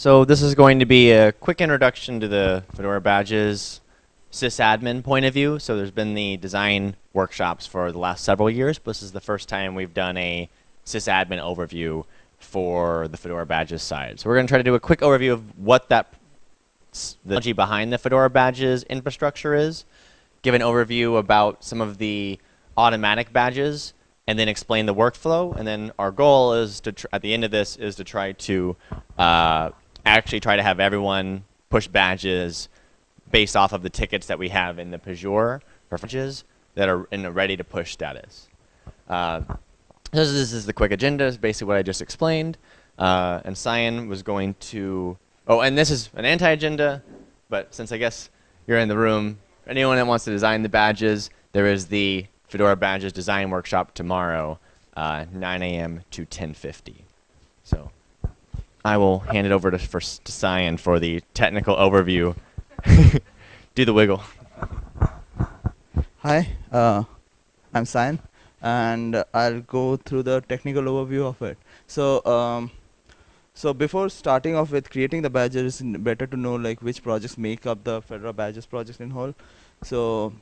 So this is going to be a quick introduction to the Fedora badges sysadmin point of view. So there's been the design workshops for the last several years, but this is the first time we've done a sysadmin overview for the Fedora badges side. So we're going to try to do a quick overview of what that the technology behind the Fedora badges infrastructure is, give an overview about some of the automatic badges, and then explain the workflow. And then our goal is to, at the end of this, is to try to uh, actually try to have everyone push badges based off of the tickets that we have in the Pagure badges that are in a ready to push status. Uh, so this is the quick agenda, is basically what I just explained. Uh, and Cyan was going to, oh, and this is an anti-agenda, but since I guess you're in the room, anyone that wants to design the badges, there is the Fedora Badges Design Workshop tomorrow, uh, 9 a.m. to 10.50. So I will hand it over to, for, to Cyan for the technical overview. Do the wiggle. Hi, uh, I'm Cyan, and I'll go through the technical overview of it. So, um, so before starting off with creating the badges, it's better to know like which projects make up the Fedora badges project in whole. So,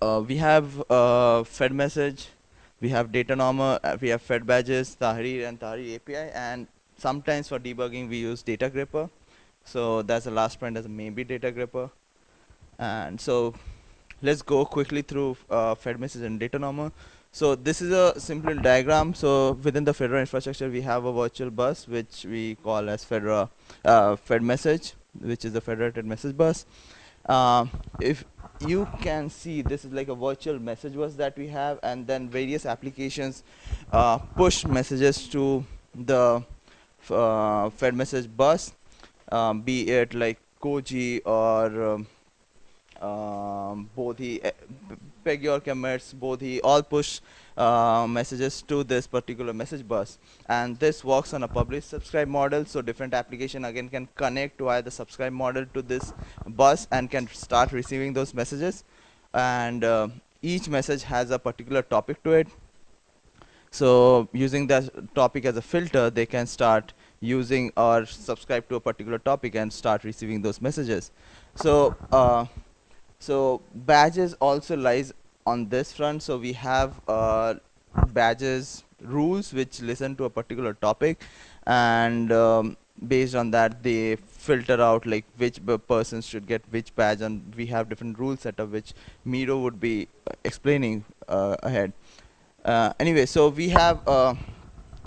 uh, we have uh, Fed message, we have Datanommer, uh, we have Fed badges, Tahrir and Tahrir API, and sometimes for debugging we use Datagrepper. So that's the last point as maybe Datagrepper. And so let's go quickly through uh, Fed message and Datanommer. So this is a simple diagram. So within the Fedora infrastructure, we have a virtual bus, which we call as Fedora uh, Fed message, which is the federated message bus. Uh, if you can see, this is like a virtual message bus that we have, and then various applications uh, push messages to the uh, fed message bus, um, be it like Koji or um, um, Bodhi, uh, Pagure commits, Bodhi, all push uh, messages to this particular message bus. And this works on a publish subscribe model. So different application again can connect via the subscribe model to this bus and can start receiving those messages. And uh, each message has a particular topic to it. So using that topic as a filter, they can start using or subscribe to a particular topic and start receiving those messages. So uh, so badges also lies on this front. So we have uh, badges rules which listen to a particular topic and um, based on that they filter out like which persons should get which badge and we have different rules set up which Miro would be explaining uh, ahead. Uh, anyway, so we have uh,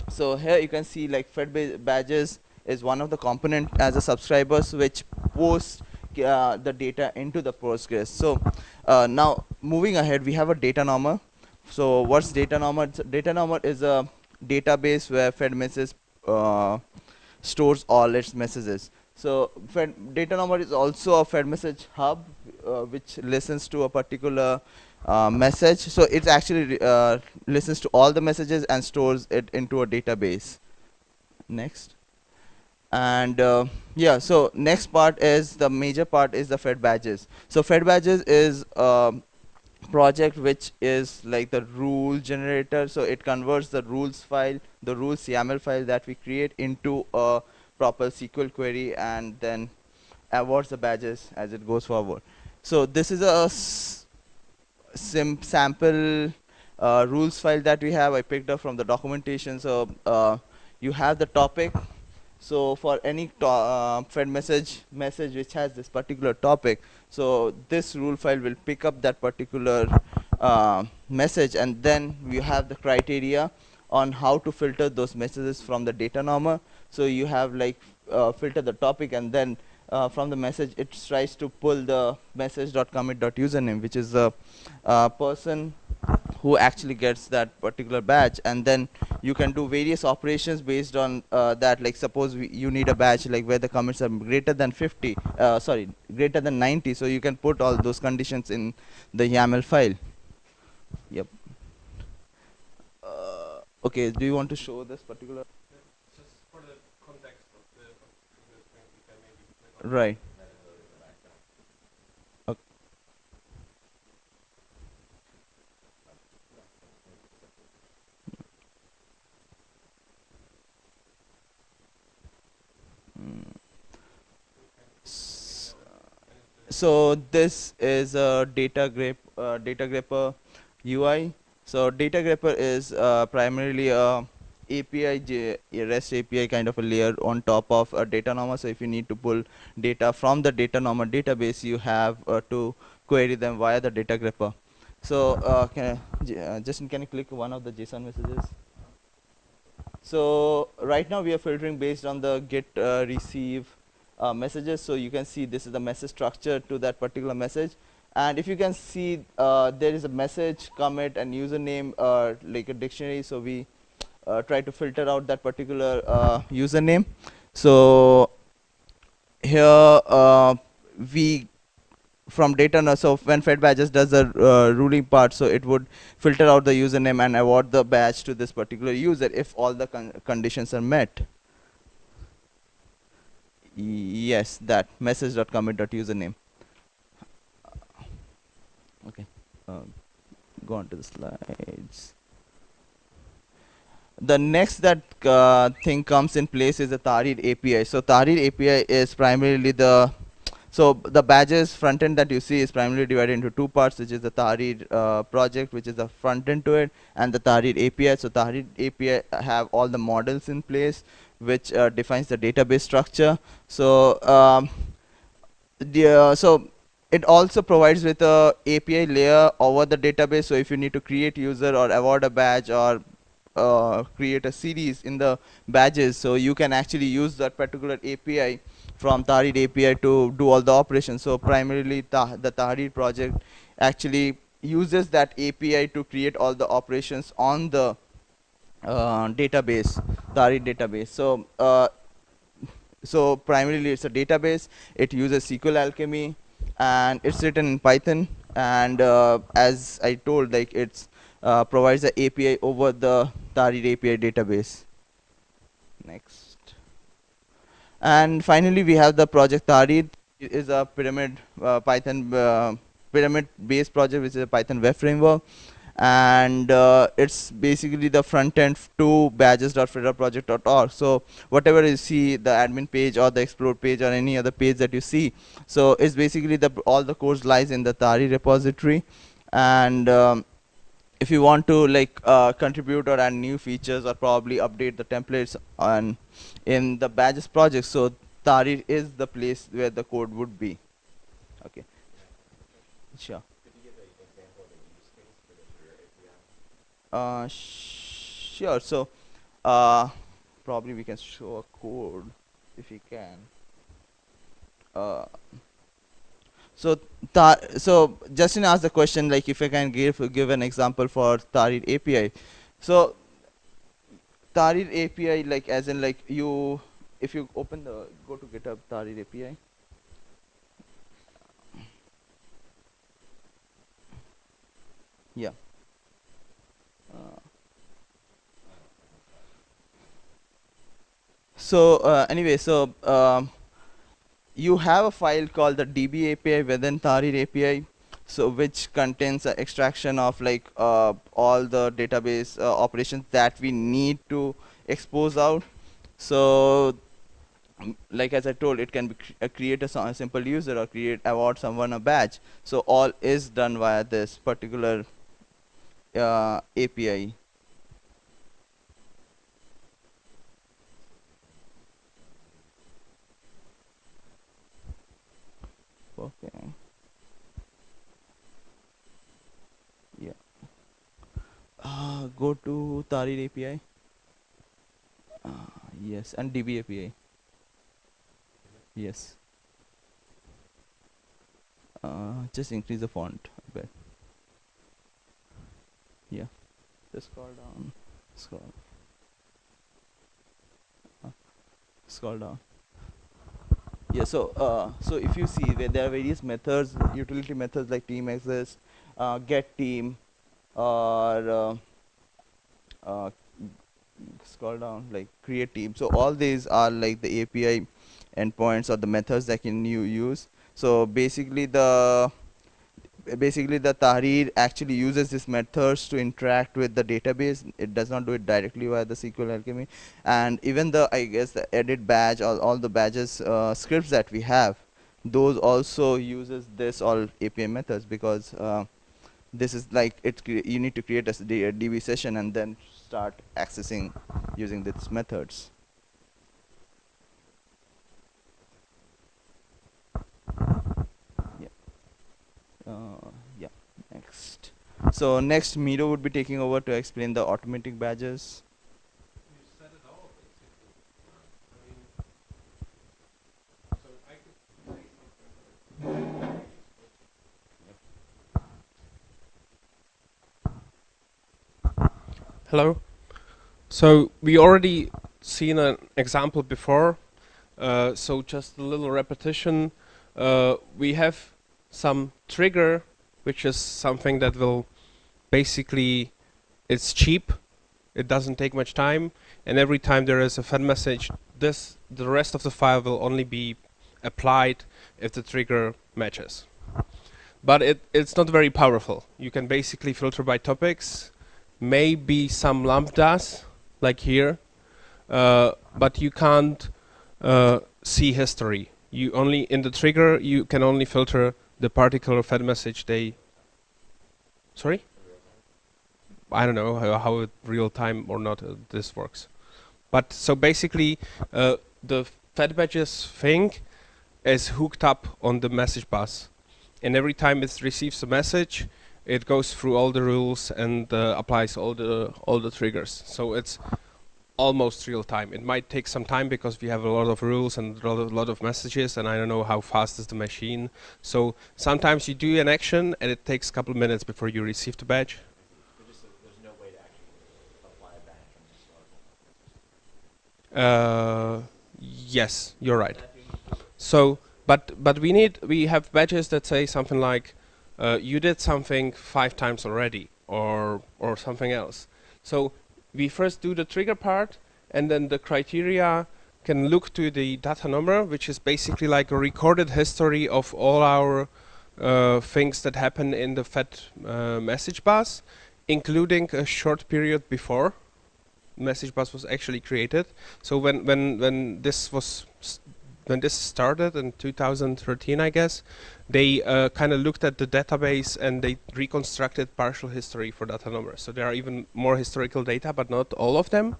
so here you can see like fed badges is one of the component as a subscribers which posts uh, the data into the Postgres. So uh, now moving ahead, we have a Datanommer. So what's Datanommer? Datanommer is a database where Fed messages uh, stores all its messages. So Fed Datanommer is also a Fed message hub, uh, which listens to a particular uh, message. So it actually uh, listens to all the messages and stores it into a database. Next. And uh, yeah, so next part is the major part is the Fed badges. So Fed badges is a project which is like the rule generator. So it converts the rules file, the rules YAML file that we create into a proper SQL query and then awards the badges as it goes forward. So this is a sim sample uh, rules file that we have. I picked up from the documentation. So uh, you have the topic. So for any uh, fed message message which has this particular topic, so this rule file will pick up that particular uh, message, and then we have the criteria on how to filter those messages from the Datanommer. So you have like uh, filter the topic, and then uh, from the message it tries to pull the message.commit.username which is the uh, person who actually gets that particular badge. And then you can do various operations based on uh, that. Like suppose you need a badge like where the commits are greater than 50 uh, sorry greater than 90 so you can put all those conditions in the YAML file. Yep. Uh, okay do you want to show this particular Right. So this is a data grep, uh, Datagrepper UI. So Datagrepper is uh, primarily a API, REST API kind of a layer on top of a Datanommer. So if you need to pull data from the Datanommer database, you have uh, to query them via the Datagrepper. So uh, can I, uh, Justin, can you click one of the JSON messages? So right now we are filtering based on the get uh, receive uh, messages. So you can see this is the message structure to that particular message. And if you can see, uh, there is a message, commit, and username, uh, like a dictionary. So we try to filter out that particular uh, username. So here uh, we from data so when fed badges does the uh, ruling part so it would filter out the username and award the badge to this particular user if all the con conditions are met. Yes that message.commit.username okay. Um, go on to the slides the next that uh, thing comes in place is the Tahrir API. So Tahrir API is primarily the so the badges front end that you see is primarily divided into two parts, which is the Tahrir uh, project, which is the front end to it, and the Tahrir API. So Tahrir API have all the models in place, which uh, defines the database structure. So um, the, uh, so it also provides with a API layer over the database. So if you need to create user or award a badge or uh, create a series in the badges, so you can actually use that particular API from Tahrir API to do all the operations. So primarily the Tahrir project actually uses that API to create all the operations on the uh, database, Tahrir database. So uh, so primarily it's a database. It uses SQLAlchemy and it's written in Python. And uh, as I told, like it's uh, provides the API over the Tahrir API database. Next. And finally, we have the project Tahrir. It is a pyramid uh, Python uh, pyramid based project, which is a Python web framework. And uh, it's basically the front end to badges.fedora So whatever you see, the admin page or the explore page or any other page that you see, so it's basically the all the codes lies in the Tahrir repository. And um, if you want to like uh, contribute or add new features or probably update the templates on in the badges project so Tahrir is the place where the code would be. Okay. Sure. Uh, sure so uh, probably we can show a code if we can. Uh, so, so Justin asked the question like if I can give give an example for Tahrir API. So Tahrir API like as in like you if you open the go to GitHub Tahrir API. Yeah. Uh, so uh, anyway, so um, you have a file called the DB API within Tahrir API, so which contains an extraction of like uh, all the database uh, operations that we need to expose out. So, like as I told, it can be cr uh, create a, a, simple user or create award someone a badge. So all is done via this particular uh, API. Okay. Yeah. Uh, go to Tahrir API uh, yes and DB API yes. Uh, just increase the font a bit. Yeah. Just scroll down. Scroll. Uh, scroll down yeah, so uh, so if you see there are various methods, utility methods like team exist, uh, get team, or uh, uh, scroll down like create team. So all these are like the API endpoints or the methods that can you use. So basically the basically the Tahrir actually uses these methods to interact with the database. It does not do it directly via the SQLAlchemy. And even the, I guess, the edit badge or all the badges uh, scripts that we have, those also uses this all API methods because uh, this is like it you need to create a DB session and then start accessing using these methods. Uh, yeah. Next. So next, Miro would be taking over to explain the automatic badges. Hello. So we already seen an example before. Uh, so just a little repetition. Uh, we have some trigger, which is something that will basically, it's cheap. It doesn't take much time. And every time there is a fed message, this the rest of the file will only be applied if the trigger matches. But it, it's not very powerful. You can basically filter by topics maybe some lambdas like here uh, but you can't uh, see history you only in the trigger you can only filter the particular fed message they sorry? I don't know how, how real time or not uh, this works. But so basically uh, the fed badges thing is hooked up on the message bus. And every time it receives a message it goes through all the rules and uh, applies all the all the triggers. So it's almost real time. It might take some time because we have a lot of rules and a lot of, messages and I don't know how fast is the machine. So sometimes you do an action and it takes a couple of minutes before you receive the badge. Uh, yes, you're right. So, but but we need we have badges that say something like uh, you did something five times already or or something else. So we first do the trigger part and then the criteria can look to the Datanommer which is basically like a recorded history of all our uh, things that happen in the fed uh, message bus including a short period before message bus was actually created. So when when when this was when this started in 2013 I guess they uh, kind of looked at the database and they reconstructed partial history for Datanommers. So there are even more historical data, but not all of them.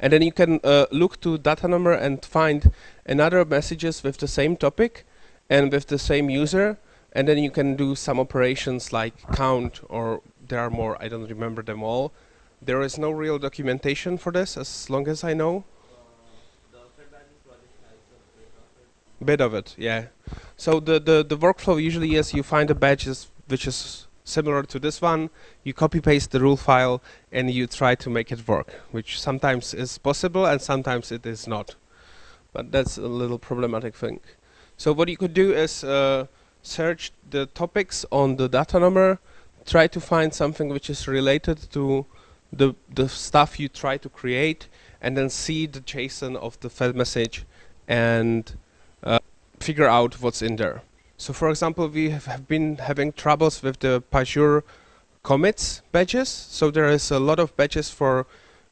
And then you can uh, look to Datanommer and find another messages with the same topic and with the same user. And then you can do some operations like count or there are more, I don't remember them all. There is no real documentation for this as long as I know. Bit of it, yeah. So the, the, the workflow usually is you find a badge which is similar to this one, you copy paste the rule file and you try to make it work, which sometimes is possible and sometimes it is not. But that's a little problematic thing. So what you could do is uh, search the topics on the Datanommer, try to find something which is related to the, the stuff you try to create, and then see the JSON of the fed message and figure out what's in there. So for example, we have been having troubles with the Pagure commits badges. So there is a lot of badges for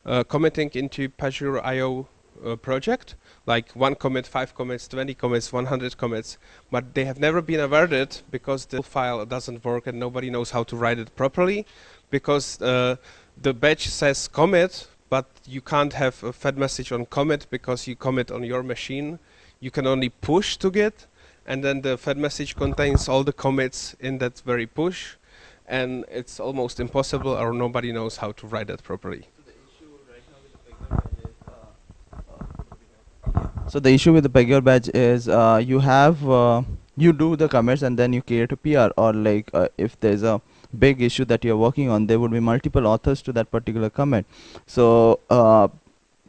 uh, committing into Pagure IO uh, project, like one commit, five commits, 20 commits, 100 commits, but they have never been averted because the file doesn't work and nobody knows how to write it properly because uh, the badge says commit, but you can't have a fed message on commit because you commit on your machine you can only push to Git, and then the fed message contains all the commits in that very push, and it's almost impossible or nobody knows how to write that properly. So the issue with the Pagure badge is uh, you have uh, you do the commits and then you create a PR or like uh, if there's a big issue that you're working on there would be multiple authors to that particular commit so uh,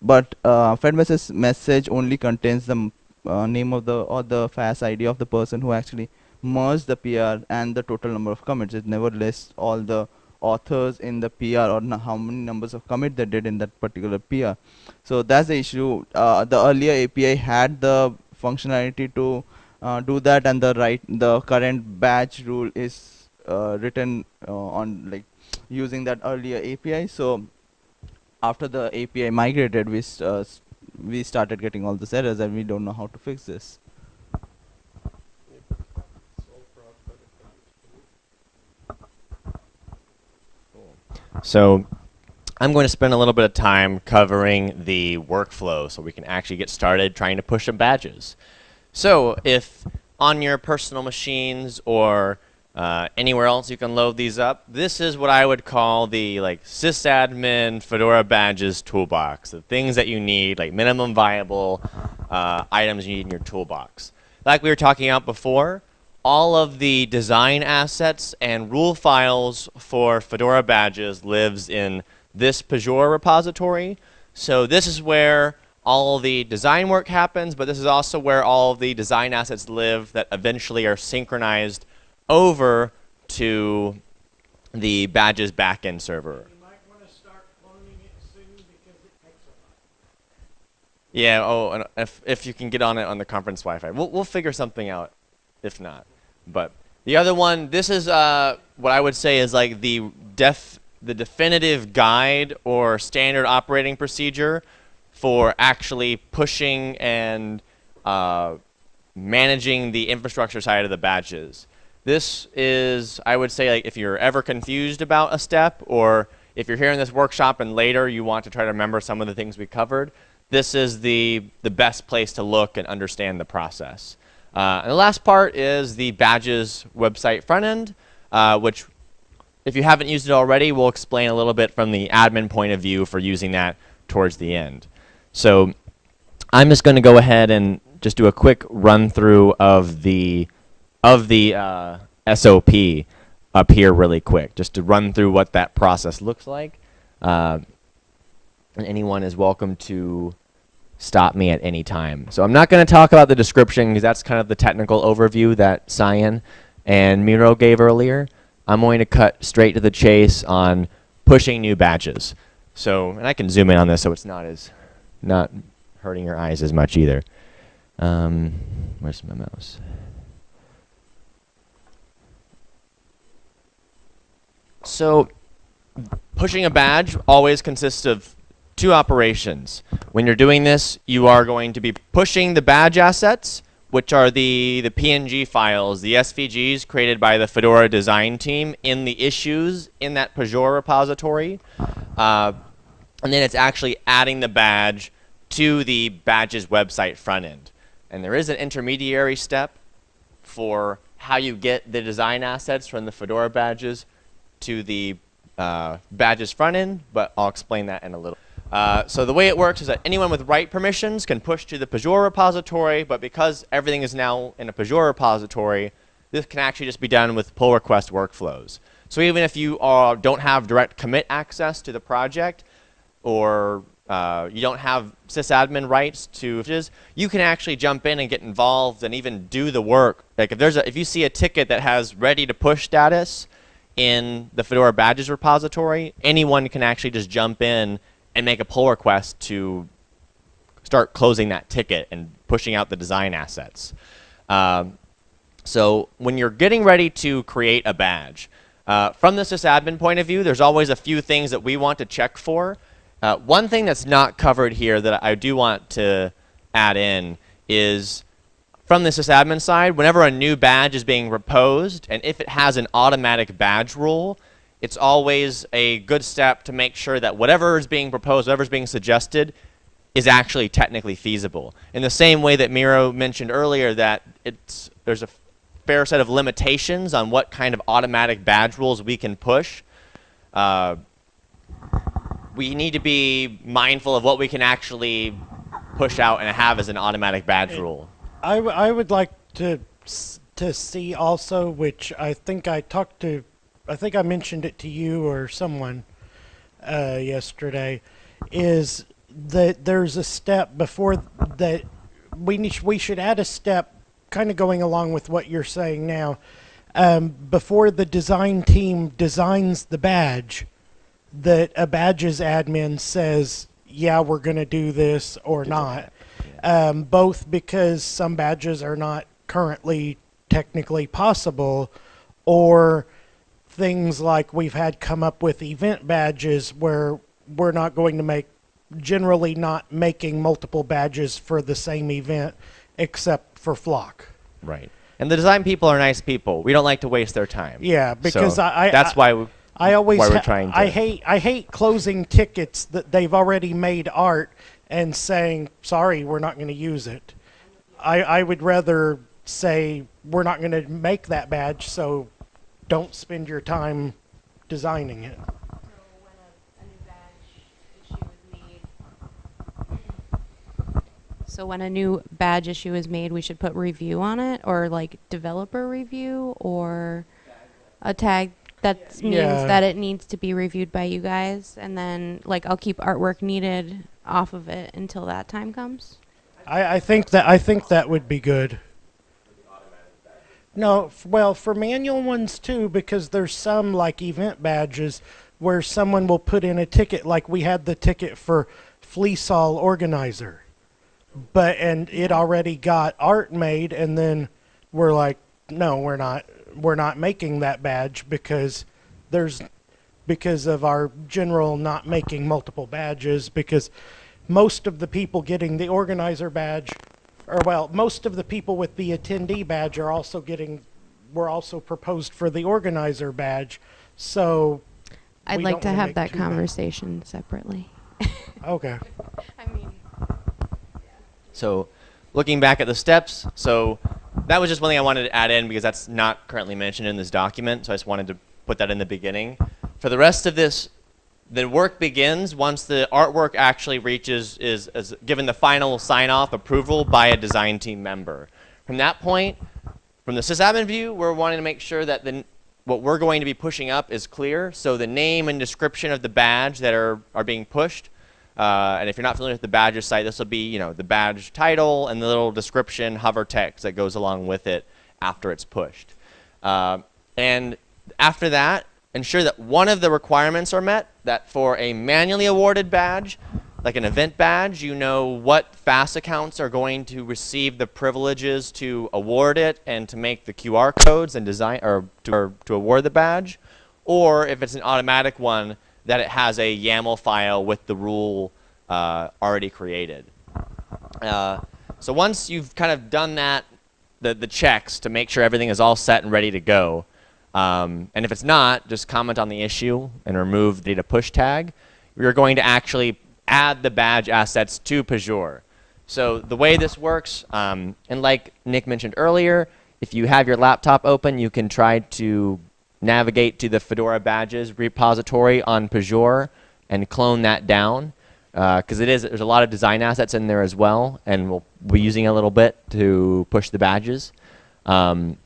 but uh, fed message message only contains the uh, name of the or the FAS ID of the person who actually merged the PR and the total number of commits. It never lists all the authors in the PR or how many numbers of commit they did in that particular PR. So that's the issue. Uh, the earlier API had the functionality to uh, do that, and the right the current badge rule is uh, written uh, on like using that earlier API. So after the API migrated, we we started getting all these errors and we don't know how to fix this. So I'm going to spend a little bit of time covering the workflow so we can actually get started trying to push some badges. So if on your personal machines or uh, anywhere else you can load these up, this is what I would call the like sysadmin Fedora badges toolbox. The things that you need, like minimum viable uh, items you need in your toolbox. Like we were talking about before, all of the design assets and rule files for Fedora badges lives in this Pagure repository. So this is where all the design work happens, but this is also where all the design assets live that eventually are synchronized over to the badges backend server. Yeah, oh, and if, if you can get on it on the conference Wi-Fi. We'll, we'll figure something out if not. But the other one, this is uh, what I would say is like the def the definitive guide or standard operating procedure for actually pushing and uh, managing the infrastructure side of the badges. This is, I would say, like if you're ever confused about a step or if you're here in this workshop and later you want to try to remember some of the things we covered, this is the, the best place to look and understand the process. Uh, and the last part is the badges website front end, uh, which if you haven't used it already, we'll explain a little bit from the admin point of view for using that towards the end. So I'm just going to go ahead and just do a quick run through of the of the uh, SOP up here really quick, just to run through what that process looks like. Uh, and anyone is welcome to stop me at any time. So I'm not going to talk about the description because that's kind of the technical overview that Cyan and Miro gave earlier. I'm going to cut straight to the chase on pushing new batches. So, and I can zoom in on this so it's not as, not hurting your eyes as much either. Um, where's my mouse? So, pushing a badge always consists of two operations. When you're doing this, you are going to be pushing the badge assets, which are the, the PNG files, the SVGs created by the Fedora design team in the issues in that Pagure repository. Uh, and then it's actually adding the badge to the badges website front end. And there is an intermediary step for how you get the design assets from the Fedora badges to the uh, badges front end, but I'll explain that in a little. Uh, so the way it works is that anyone with write permissions can push to the Pagure repository, but because everything is now in a Pagure repository, this can actually just be done with pull request workflows. So even if you don't have direct commit access to the project, or uh, you don't have sysadmin rights to you can actually jump in and get involved and even do the work. Like if there's a, if you see a ticket that has ready to push status in the Fedora badges repository, anyone can actually just jump in and make a pull request to start closing that ticket and pushing out the design assets. Um, so when you're getting ready to create a badge, uh, from the sysadmin point of view, there's always a few things that we want to check for. Uh, one thing that's not covered here that I do want to add in is from the sysadmin side, whenever a new badge is being proposed, and if it has an automatic badge rule, it's always a good step to make sure that whatever is being proposed, whatever is being suggested, is actually technically feasible. In the same way that Miro mentioned earlier that it's, there's a fair set of limitations on what kind of automatic badge rules we can push, uh, we need to be mindful of what we can actually push out and have as an automatic badge rule. I, I would like to to see also, which I think I talked to I think I mentioned it to you or someone uh, yesterday, is that there's a step before that we need, we should add a step, kind of going along with what you're saying now, um, before the design team designs the badge, that a badges admin says, yeah, we're going to do this or not. Um, both because some badges are not currently technically possible, or things like we've had come up with event badges where we're not going to make generally not making multiple badges for the same event except for flock. Right. And the design people are nice people. We don't like to waste their time. Yeah, because so I, I that's why we, I always why we're trying I to- hate I hate closing tickets that they've already made art and saying sorry we're not going to use it. I I would rather say we're not going to make that badge so don't spend your time designing it. So when a, new badge issue is made. So when a new badge issue is made, we should put review on it, or like developer review, or a tag that means Yeah. that it needs to be reviewed by you guys, and then like I'll keep artwork needed off of it until that time comes. I, I think that I think that would be good. No, well, for manual ones too, because there's some like event badges where someone will put in a ticket, like we had the ticket for Fleeceall Organizer, but and it already got art made, and then we're like, no, we're not, we're not making that badge because there's because of our general not making multiple badges because most of the people getting the organizer badge or well most of the people with the attendee badge are also getting were also proposed for the organizer badge so I'd like to have that too bad. conversation separately. okay I mean, So, looking back at the steps, so that was just one thing I wanted to add in because that's not currently mentioned in this document. So I just wanted to put that in the beginning. For the rest of this, the work begins once the artwork actually reaches is, is given the final sign off approval by a design team member. From that point, from the sysadmin view, we're wanting to make sure that the what we're going to be pushing up is clear. So the name and description of the badge that are, are being pushed. Uh, and if you're not familiar with the badges site, this will be you know the badge title and the little description hover text that goes along with it after it's pushed. Uh, and after that, ensure that one of the requirements are met. That for a manually awarded badge, like an event badge, you know what FAS accounts are going to receive the privileges to award it and to make the QR codes and design or to, or to award the badge. Or if it's an automatic one, that it has a YAML file with the rule uh, already created. Uh, so once you've kind of done that, the, the checks to make sure everything is all set and ready to go, um, and if it's not, just comment on the issue and remove the data push tag. You're going to actually add the badge assets to Pagure. So the way this works, um, and like Nick mentioned earlier, if you have your laptop open, you can try to navigate to the Fedora badges repository on Pagure and clone that down because it is there's a lot of design assets in there as well, and we'll be using a little bit to push the badges. Um,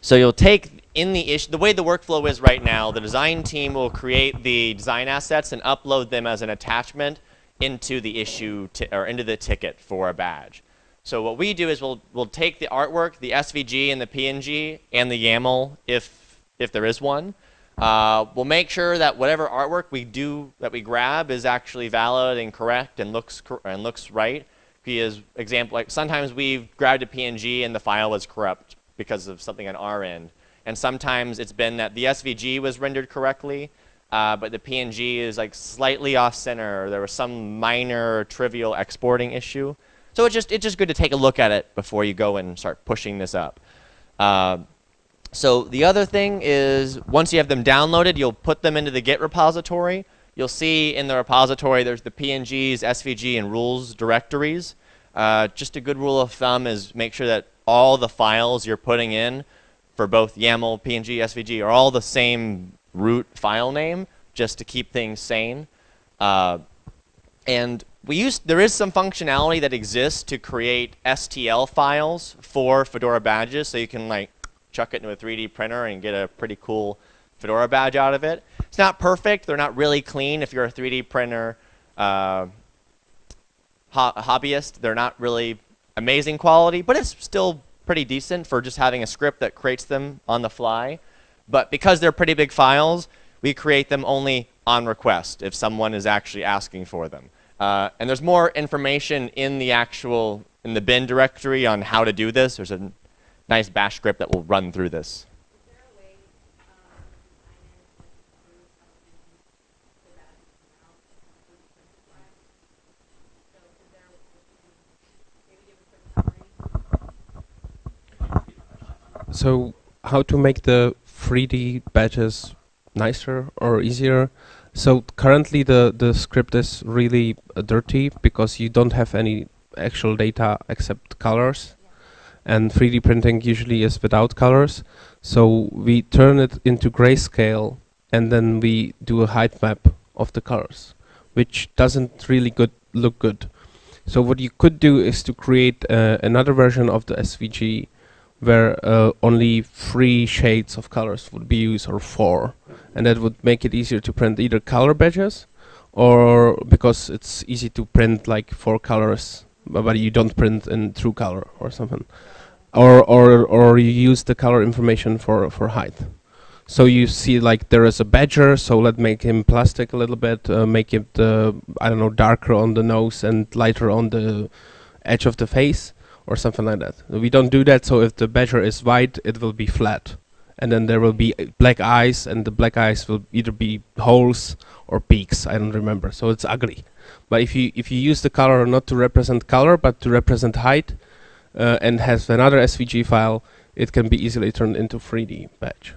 so you'll take in the issue the way the workflow is right now. The design team will create the design assets and upload them as an attachment into the issue or into the ticket for a badge. So what we do is we'll we'll take the artwork, the SVG and the PNG and the YAML if if there is one. Uh, we'll make sure that whatever artwork we do that we grab is actually valid and correct and looks cor- and looks right. Because example, like sometimes we've grabbed a PNG and the file is corrupt because of something on our end, and sometimes it's been that the SVG was rendered correctly, uh, but the PNG is like slightly off center, or there was some minor trivial exporting issue. So it's just it's just good to take a look at it before you go and start pushing this up. Uh, so the other thing is once you have them downloaded, you'll put them into the Git repository. You'll see in the repository there's the PNGs, SVG, and rules directories. Uh, just a good rule of thumb is make sure that all the files you're putting in for both YAML, PNG, SVG are all the same root file name, just to keep things sane. Uh, and we use there is some functionality that exists to create STL files for Fedora badges, so you can like chuck it into a 3D printer and get a pretty cool Fedora badge out of it. It's not perfect; they're not really clean. If you're a 3D printer uh, ho- hobbyist, they're not really amazing quality, but it's still pretty decent for just having a script that creates them on the fly. But because they're pretty big files, we create them only on request if someone is actually asking for them. Uh, and there's more information in the actual in the bin directory on how to do this. There's a nice bash script that will run through this. So how to make the 3D badges nicer or easier. So currently the, the script is really uh, dirty because you don't have any actual data except colors. And 3D printing usually is without colors. So we turn it into grayscale and then we do a height map of the colors, which doesn't really good look good. So what you could do is to create uh, another version of the SVG where uh, only three shades of colors would be used or four. And that would make it easier to print either color badges or because it's easy to print like four colors but you don't print in true color or something. Or or or you use the color information for for height. So you see like there is a badger so let's make him plastic a little bit uh, make it uh, i don't know darker on the nose and lighter on the edge of the face or something like that. We don't do that so if the badger is white it will be flat. And then there will be uh, black eyes and the black eyes will either be holes or peaks. I don't remember. So it's ugly. But if you if you use the color not to represent color but to represent height uh, and has another svg file it can be easily turned into 3d badge.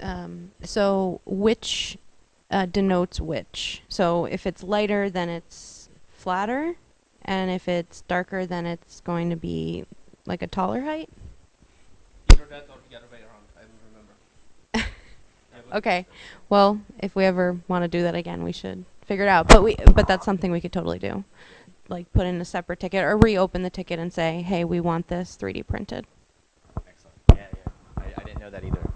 Um, so which uh, denotes which? So if it's lighter, then it's flatter, and if it's darker, then it's going to be like a taller height. either that or the other way around i don't remember Okay. Well, if we ever want to do that again, we should figure it out. But we, but that's something we could totally do, like put in a separate ticket or reopen the ticket and say, hey, we want this 3D printed. Excellent. Yeah, yeah. I, I didn't know that either.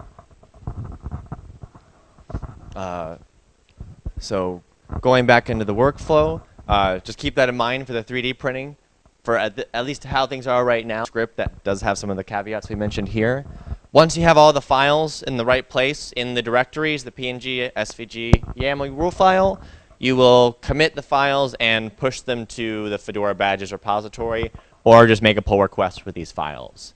Uh, so going back into the workflow, uh, just keep that in mind for the 3D printing. For at, the, at least how things are right now, script that does have some of the caveats we mentioned here. Once you have all the files in the right place in the directories, the PNG, SVG, YAML rule file, you will commit the files and push them to the Fedora Badges repository, or just make a pull request for these files.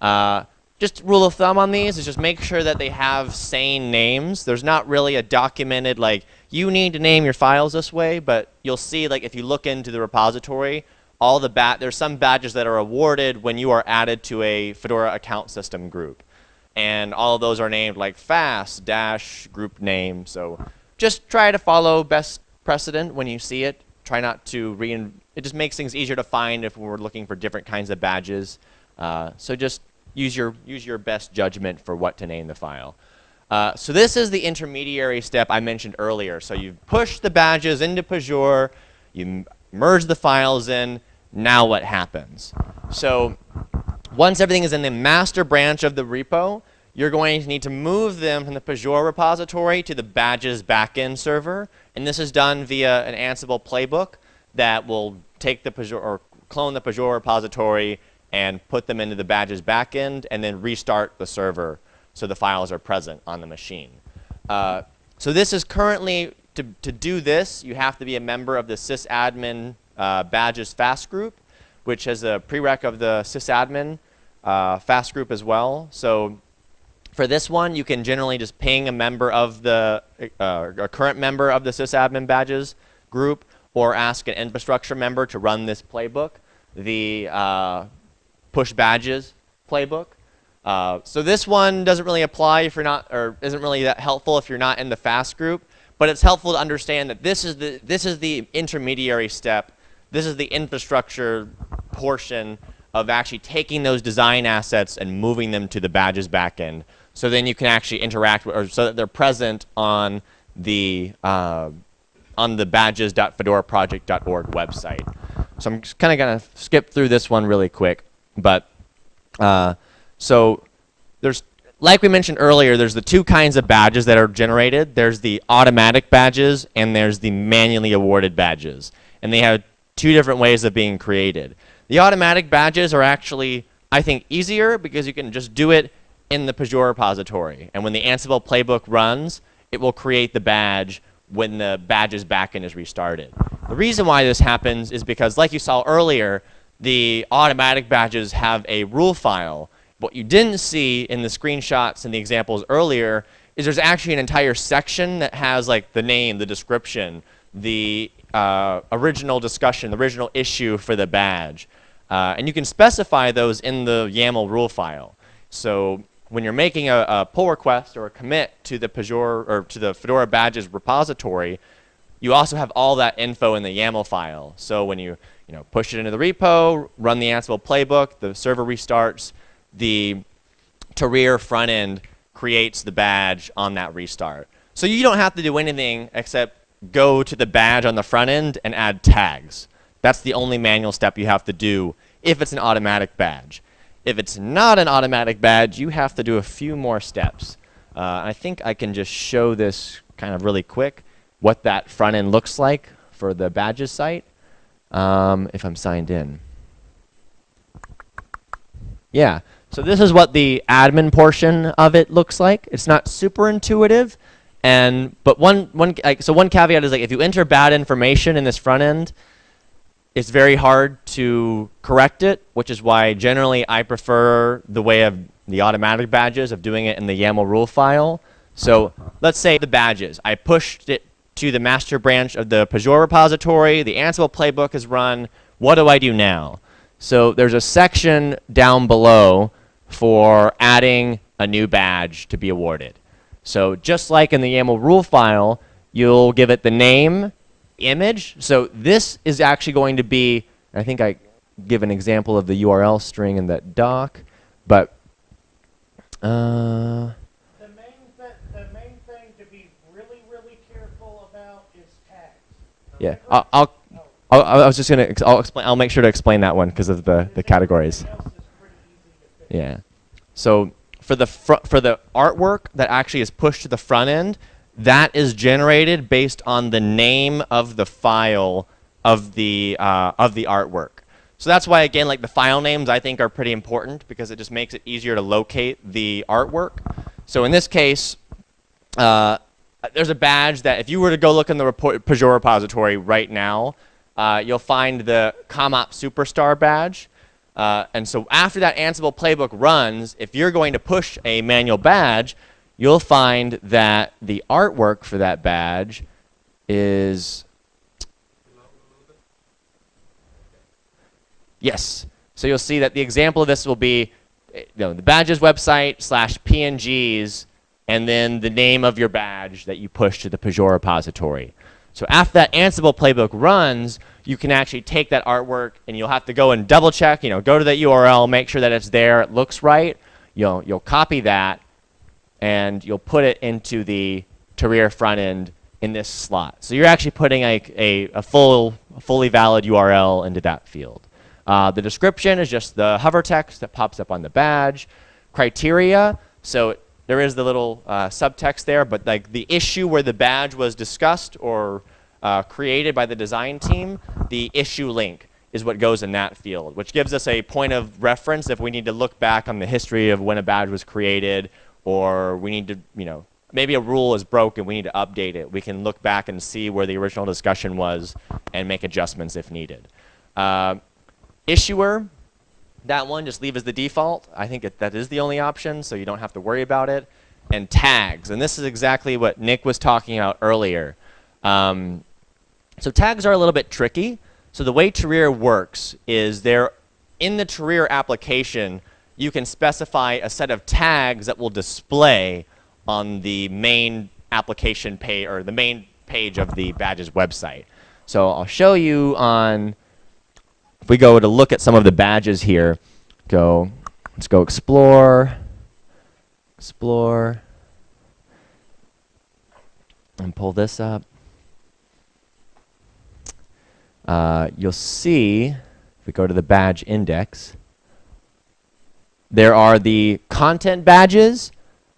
Uh, just rule of thumb on these is just make sure that they have sane names. There's not really a documented like you need to name your files this way, but you'll see like if you look into the repository, all the bat there's some badges that are awarded when you are added to a Fedora account system group. And all of those are named like FAS dash group name. So just try to follow best precedent when you see it. Try not to rein it just makes things easier to find if we're looking for different kinds of badges. Uh, so just use your use your best judgment for what to name the file. Uh, so this is the intermediary step I mentioned earlier. So you push the badges into Pagure, you merge the files in. Now what happens? So once everything is in the master branch of the repo, you're going to need to move them from the Pagure repository to the badges backend server. And this is done via an Ansible playbook that will take the Pagure or clone the Pagure repository and put them into the badges backend and then restart the server so the files are present on the machine. Uh, so this is currently, to, to do this, you have to be a member of the sysadmin uh, badges FAS group, which has a prereq of the sysadmin uh, FAS group as well. So for this one, you can generally just ping a member of the, uh, a current member of the sysadmin badges group or ask an infrastructure member to run this playbook, the uh, push badges playbook. Uh, so this one doesn't really apply if you're not, or isn't really that helpful if you're not in the FAS group, but it's helpful to understand that this is the, this is the intermediary step. This is the infrastructure portion of actually taking those design assets and moving them to the badges backend. So then you can actually interact or so that they're present on the uh, on the badges.fedoraproject.org website. So I'm kind of gonna skip through this one really quick, but uh, so there's like we mentioned earlier, there's the two kinds of badges that are generated. There's the automatic badges and there's the manually awarded badges, and they have two different ways of being created. The automatic badges are actually, I think, easier because you can just do it in the Pagure repository. And when the Ansible playbook runs, it will create the badge when the badges backend is restarted. The reason why this happens is because, like you saw earlier, the automatic badges have a rule file. What you didn't see in the screenshots and the examples earlier is there's actually an entire section that has like the name, the description, the uh, original discussion, the original issue for the badge. Uh, and you can specify those in the YAML rule file. So when you're making a, a pull request or a commit to the Pagure or to the Fedora badges repository, you also have all that info in the YAML file. So when you you know push it into the repo, run the Ansible playbook, the server restarts, the Tahrir front end creates the badge on that restart. So you don't have to do anything except go to the badge on the front end and add tags. That's the only manual step you have to do if it's an automatic badge. If it's not an automatic badge, you have to do a few more steps. Uh, I think I can just show this kind of really quick, what that front end looks like for the badges site um, if I'm signed in. Yeah, so this is what the admin portion of it looks like. It's not super intuitive, and but one one like, so one caveat is like if you enter bad information in this front end, it's very hard to correct it, which is why generally I prefer the way of the automatic badges of doing it in the YAML rule file. So let's say the badges. I pushed it to the master branch of the Pagure repository. The Ansible playbook is run. What do I do now? So there's a section down below for adding a new badge to be awarded. So just like in the YAML rule file, you'll give it the name, image. So this is actually going to be, I think I give an example of the URL string in that doc, but uh, The main, th- the main thing to be really, really careful about is tags. yeah, I'll, I'll, I'll, I was just gonna, I'll explain, I'll make sure to explain that one because of the, the categories. Everything else is pretty easy to fix. Yeah. So for the for the artwork that actually is pushed to the front end, that is generated based on the name of the file of the uh, of the artwork. So that's why again, like the file names, I think are pretty important because it just makes it easier to locate the artwork. So in this case, uh, there's a badge that if you were to go look in the report, Pagure repository right now, uh, you'll find the ComOp Superstar badge. Uh, and so after that Ansible playbook runs, if you're going to push a manual badge, you'll find that the artwork for that badge is Yes. So you'll see that the example of this will be you know, the badges website slash PNGs and then the name of your badge that you push to the Pagure repository. So after that Ansible playbook runs, you can actually take that artwork and you'll have to go and double check, you know, go to that URL, make sure that it's there, it looks right. You'll, you'll copy that and you'll put it into the Tahrir front end in this slot. So you're actually putting a, a, a full, fully valid URL into that field. Uh, the description is just the hover text that pops up on the badge. Criteria, so there is the little uh, subtext there, but like the issue where the badge was discussed or uh, created by the design team, the issue link is what goes in that field, which gives us a point of reference if we need to look back on the history of when a badge was created or we need to, you know, maybe a rule is broken, we need to update it. We can look back and see where the original discussion was and make adjustments if needed. Uh, issuer, that one just leave as the default. I think it, that is the only option, so you don't have to worry about it. And tags, and this is exactly what Nick was talking about earlier. Um, so tags are a little bit tricky. So the way Tahrir works is there, in the Tahrir application, you can specify a set of tags that will display on the main application page or the main page of the badges website. So I'll show you on if we go to look at some of the badges here, go, let's go explore, explore, and pull this up. Uh, you'll see, if we go to the badge index, there are the content badges,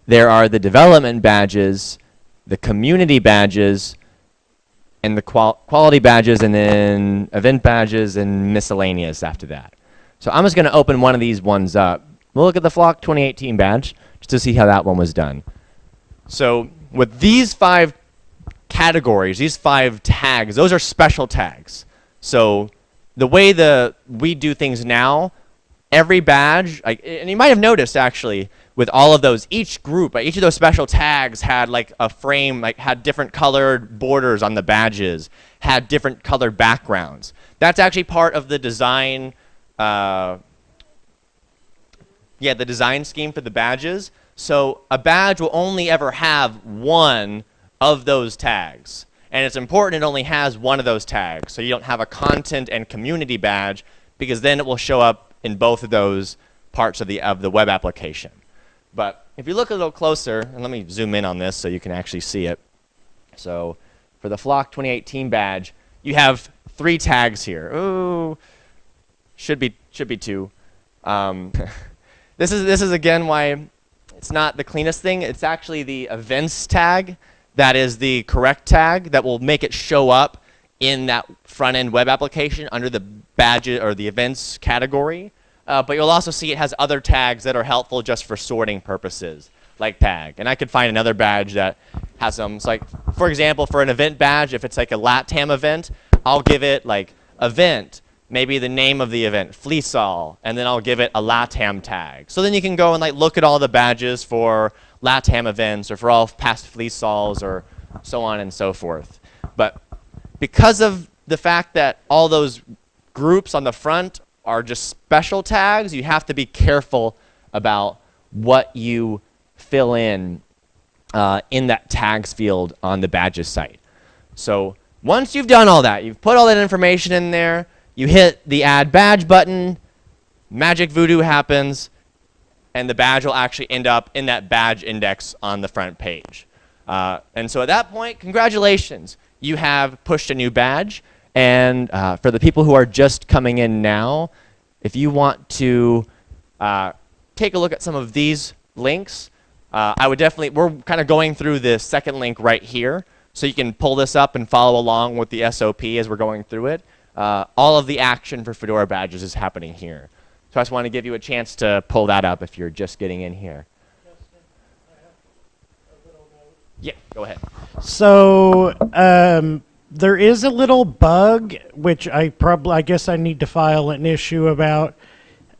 there are the development badges, the community badges, and the qual quality badges, and then event badges and miscellaneous after that. So I'm just going to open one of these ones up. We'll look at the Flock 2018 badge just to see how that one was done. So with these five categories, these five tags, those are special tags. So the way the we do things now, every badge, like, and you might have noticed actually, with all of those, each group, each of those special tags had like a frame, like had different colored borders on the badges, had different colored backgrounds. That's actually part of the design, uh, yeah, the design scheme for the badges. So a badge will only ever have one of those tags. And it's important it only has one of those tags. So you don't have a content and community badge because then it will show up in both of those parts of the, of the web application. But if you look a little closer, and let me zoom in on this so you can actually see it. So for the Flock 2018 badge, you have three tags here. Ooh, should be should be two. Um, this is this is again why it's not the cleanest thing. It's actually the events tag that is the correct tag that will make it show up in that front end web application under the badge or the events category. Uh, but you'll also see it has other tags that are helpful just for sorting purposes, like tag. And I could find another badge that has them. So like, for example, for an event badge, if it's like a LATAM event, I'll give it like event, maybe the name of the event, FLISoL, and then I'll give it a LATAM tag. So then you can go and like look at all the badges for LATAM events or for all past FLISoLs or so on and so forth. But because of the fact that all those groups on the front are just special tags. You have to be careful about what you fill in uh, in that tags field on the badges site. So once you've done all that, you've put all that information in there, you hit the add badge button, magic voodoo happens, and the badge will actually end up in that badge index on the front page. Uh, and so at that point, congratulations, you have pushed a new badge. And uh, for the people who are just coming in now, if you want to uh, take a look at some of these links, uh, I would definitely, we're kind of going through the second link right here. So you can pull this up and follow along with the SOP as we're going through it. Uh, all of the action for Fedora badges is happening here. So I just want to give you a chance to pull that up if you're just getting in here. Yeah, go ahead. So um, there is a little bug, which I probably, I guess, I need to file an issue about.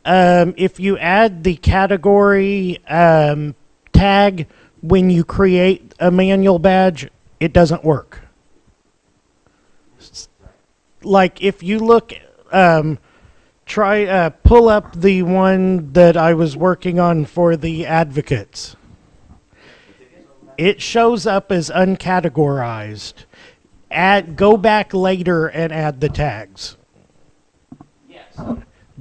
Um, if you add the category um, tag when you create a manual badge, it doesn't work. Like if you look, um, try uh, pull up the one that I was working on for the advocates. It shows up as uncategorized add go back later and add the tags. Yes.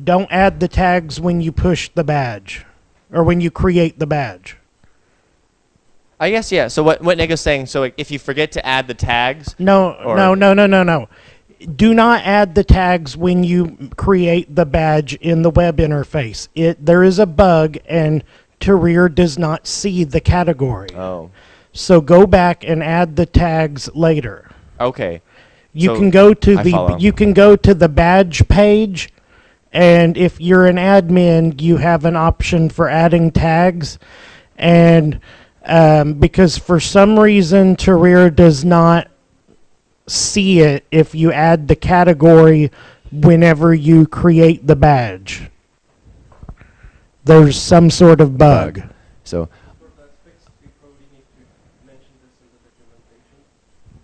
Don't add the tags when you push the badge or when you create the badge. I guess, yeah. So what, what Nick is saying, so if you forget to add the tags, No, Or- no, no, no, no, no. Do not add the tags when you create the badge in the web interface. It there is a bug and Tahrir does not see the category. oh, So go back and add the tags later. Okay. You So, can go to I the follow. you can go to the badge page and if you're an admin you have an option for adding tags and um, because for some reason Tahrir does not see it if you add the category whenever you create the badge. There's some sort of bug. So,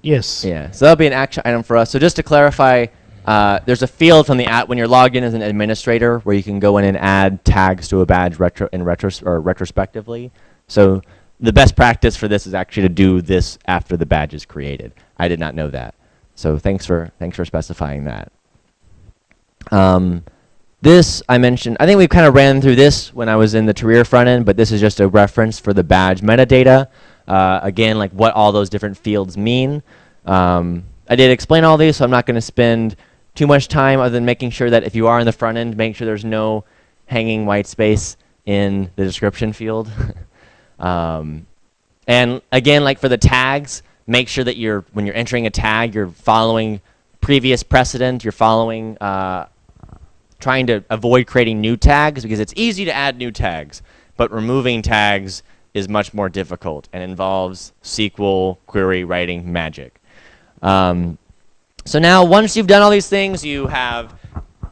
Yes. yeah. So that'll be an action item for us. So just to clarify, uh, there's a field from the app when you're logged in as an administrator where you can go in and add tags to a badge retro in retros or retrospectively. So the best practice for this is actually to do this after the badge is created. I did not know that. So thanks for thanks for specifying that. Um, this I mentioned. I think we kind of ran through this when I was in the Tahrir front end, but this is just a reference for the badge metadata. Uh, again, like what all those different fields mean. Um, I did explain all these, so I'm not going to spend too much time other than making sure that if you are in the front end, make sure there's no hanging white space in the description field. um, and again, like for the tags, make sure that you're when you're entering a tag, you're following previous precedent. You're following, uh, trying to avoid creating new tags because it's easy to add new tags, but removing tags is much more difficult and involves SQL query writing magic. Um, so now, once you've done all these things, you have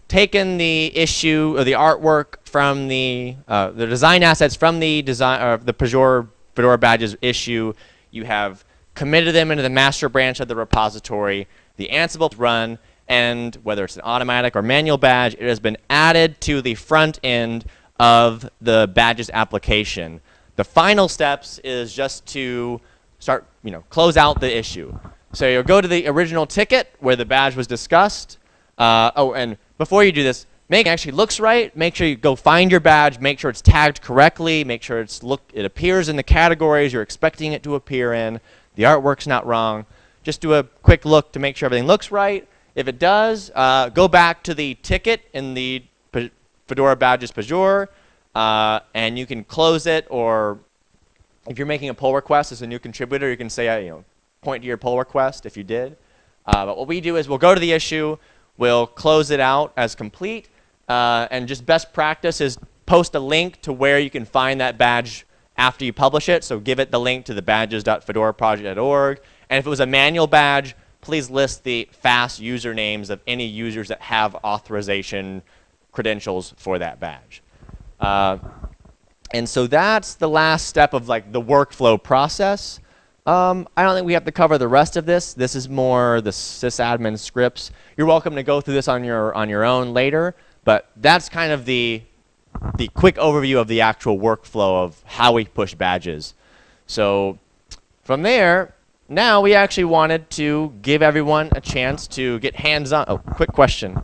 taken the issue or the artwork from the uh, the design assets from the design or the Pagure Fedora badges issue. You have committed them into the master branch of the repository. The Ansible run, and whether it's an automatic or manual badge, it has been added to the front end of the badges application. The final steps is just to start, you know, close out the issue. So you'll go to the original ticket where the badge was discussed. Uh, oh, and before you do this, make it actually looks right. Make sure you go find your badge. Make sure it's tagged correctly. Make sure it's look it appears in the categories you're expecting it to appear in. The artwork's not wrong. Just do a quick look to make sure everything looks right. If it does, uh, go back to the ticket in the Fedora Badges Pagure, uh, and you can close it. Or if you're making a pull request as a new contributor, you can say, uh, you know, point to your pull request if you did. Uh, but what we do is we'll go to the issue, we'll close it out as complete, uh, and just best practice is post a link to where you can find that badge after you publish it. So give it the link to the badges.fedoraproject.org. And if it was a manual badge, please list the FAS usernames of any users that have authorization credentials for that badge. Uh, and so that's the last step of like the workflow process. Um, I don't think we have to cover the rest of this. This is more the sysadmin scripts. You're welcome to go through this on your on your own later, but that's kind of the the quick overview of the actual workflow of how we push badges. So from there, now we actually wanted to give everyone a chance to get hands-on. Oh, quick question.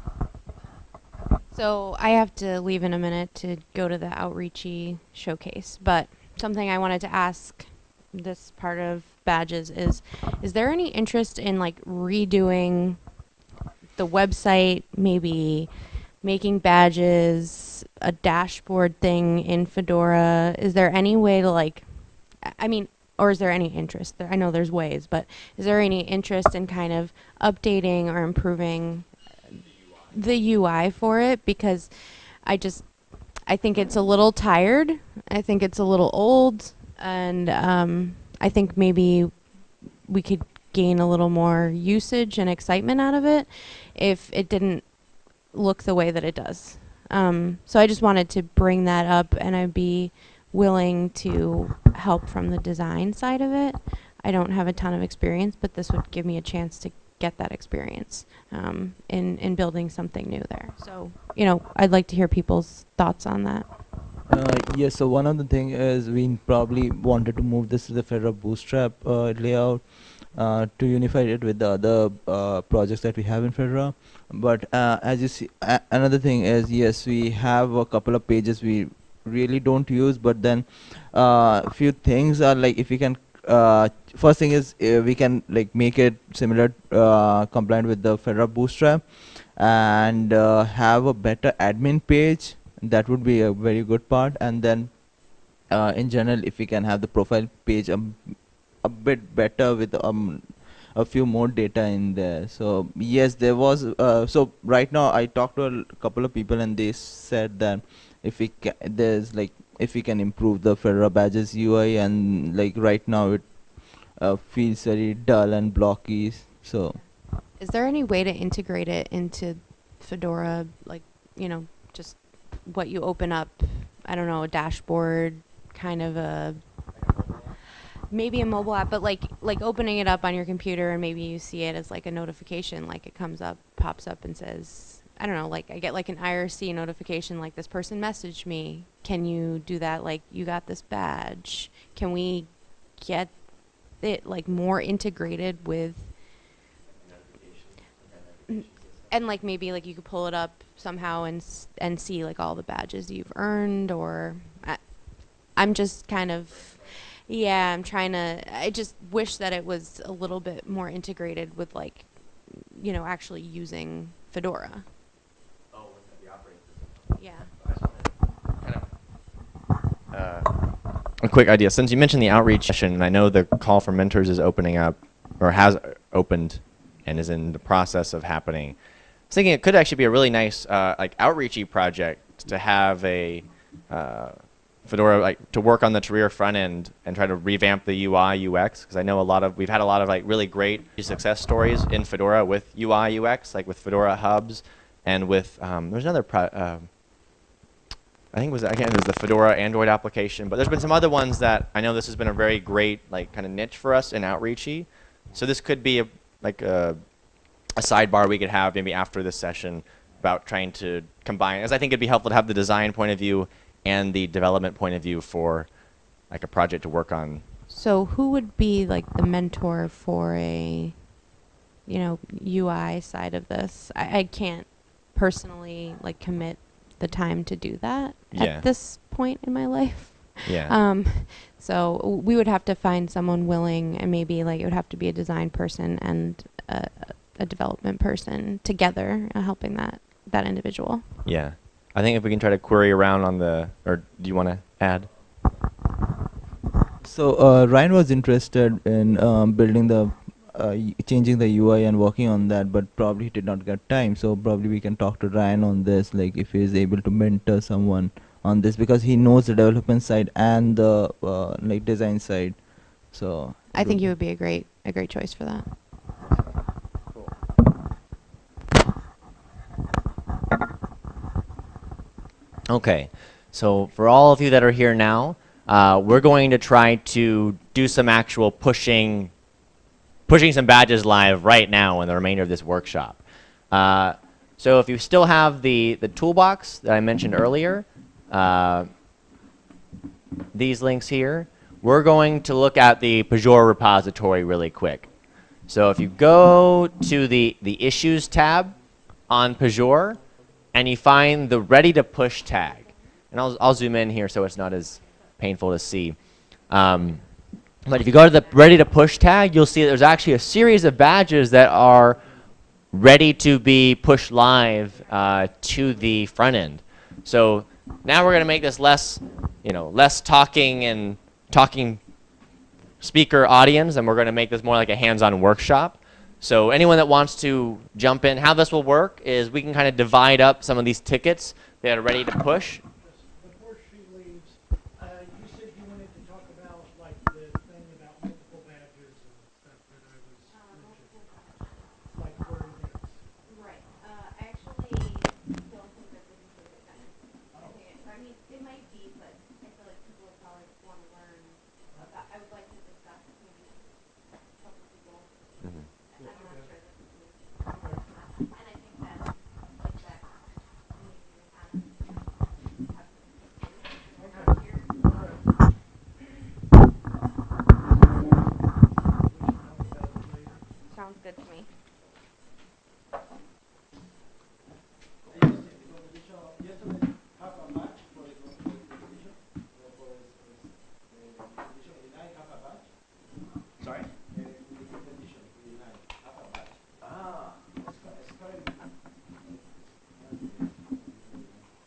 So I have to leave in a minute to go to the outreachy showcase, but something I wanted to ask this part of badges is is there any interest in like redoing the website, maybe making badges, a dashboard thing in Fedora? Is there any way to like I mean, or is there any interest there? I know there's ways, but is there any interest in kind of updating or improving the UI for it? Because I just, I think it's a little tired. I think it's a little old, and um, I think maybe we could gain a little more usage and excitement out of it if it didn't look the way that it does. Um, so I just wanted to bring that up, and I'd be willing to help from the design side of it. I don't have a ton of experience, but this would give me a chance to get that experience um, in in building something new there. So you know, I'd like to hear people's thoughts on that. Uh, yes, so one of the thing is we probably wanted to move this to the Fedora Bootstrap uh, layout uh, to unify it with the other uh, projects that we have in Fedora. But uh, as you see, another thing is yes, we have a couple of pages we really don't use but then a uh, few things are like if we can uh, first thing is uh, we can like make it similar uh, compliant with the Fedora Bootstrap and uh, have a better admin page. That would be a very good part. And then uh, in general if we can have the profile page a, a bit better with um, a few more data in there. So yes there was so right now I talked to a couple of people and they said that if we there's like if we can improve the Fedora badges UI and like right now it uh, feels very dull and blocky so. Is there any way to integrate it into Fedora like you know just what you open up I don't know a dashboard kind of a maybe a mobile app but like like opening it up on your computer and maybe you see it as like a notification like it comes up pops up and says I don't know, like I get like an IRC notification like this person messaged me. Can you do that? Like you got this badge. Can we get it like more integrated with and like maybe like you could pull it up somehow and and see like all the badges you've earned or I, I'm just kind of yeah, I'm trying to I just wish that it was a little bit more integrated with like you know actually using Fedora. Yeah. Uh, a quick idea. Since you mentioned the outreach session, and I know the call for mentors is opening up, or has opened, and is in the process of happening. I was thinking it could actually be a really nice, uh, like, outreachy project to have a uh, Fedora, like, to work on the Tahrir front end and try to revamp the UI UX. Because I know a lot of, we've had a lot of like really great success stories in Fedora with UI UX, like with Fedora hubs, and with um, there's another. Pro, uh, I think it was again it was the Fedora Android application, but there's been some other ones that I know this has been a very great like kind of niche for us in outreachy. So this could be a, like a, a sidebar we could have maybe after this session about trying to combine, as I think it'd be helpful to have the design point of view and the development point of view for like a project to work on. So who would be like the mentor for a, you know, UI side of this? I, I can't personally like commit the time to do that Yeah. at this point in my life. Yeah. Um, so we would have to find someone willing, and maybe like it would have to be a design person and a, a development person together, uh, helping that that individual. yeah. I think if we can try to query around on the, or do you want to add? So uh, Ryan was interested in um, building the, uh, changing the UI and working on that, but probably he did not get time. So probably we can talk to Ryan on this, like if he is able to mentor someone on this, because he knows the development side and the uh, like design side. So I think would- you would be a great a great choice for that. Okay, so for all of you that are here now, uh, we're going to try to do some actual pushing, pushing some badges live right now in the remainder of this workshop. Uh, so if you still have the the toolbox that I mentioned earlier, uh, these links here, we're going to look at the Pagure repository really quick. So if you go to the the issues tab on Pagure, and you find the ready to push tag. And I'll, I'll zoom in here so it's not as painful to see. Um, but if you go to the ready to push tag, you'll see there's actually a series of badges that are ready to be pushed live uh, to the front end. So now we're going to make this less, you know, less talking and talking speaker audience, and we're going to make this more like a hands-on workshop. So anyone that wants to jump in, how this will work is we can kind of divide up some of these tickets that are ready to push. Before she leaves, uh, you said you wanted to talk about like the thing about multiple badges and stuff that I was mentioning. Like for events. Right. Uh, I actually don't think that's a complete sentence. I think it, I mean, it might be, but I feel like people would probably want to learn about, I would like to discuss maybe help people. Mhm. I'm not sure this is new. And I think that, like that, maybe we kind of have some here. Sounds good to me. Sorry? Ah.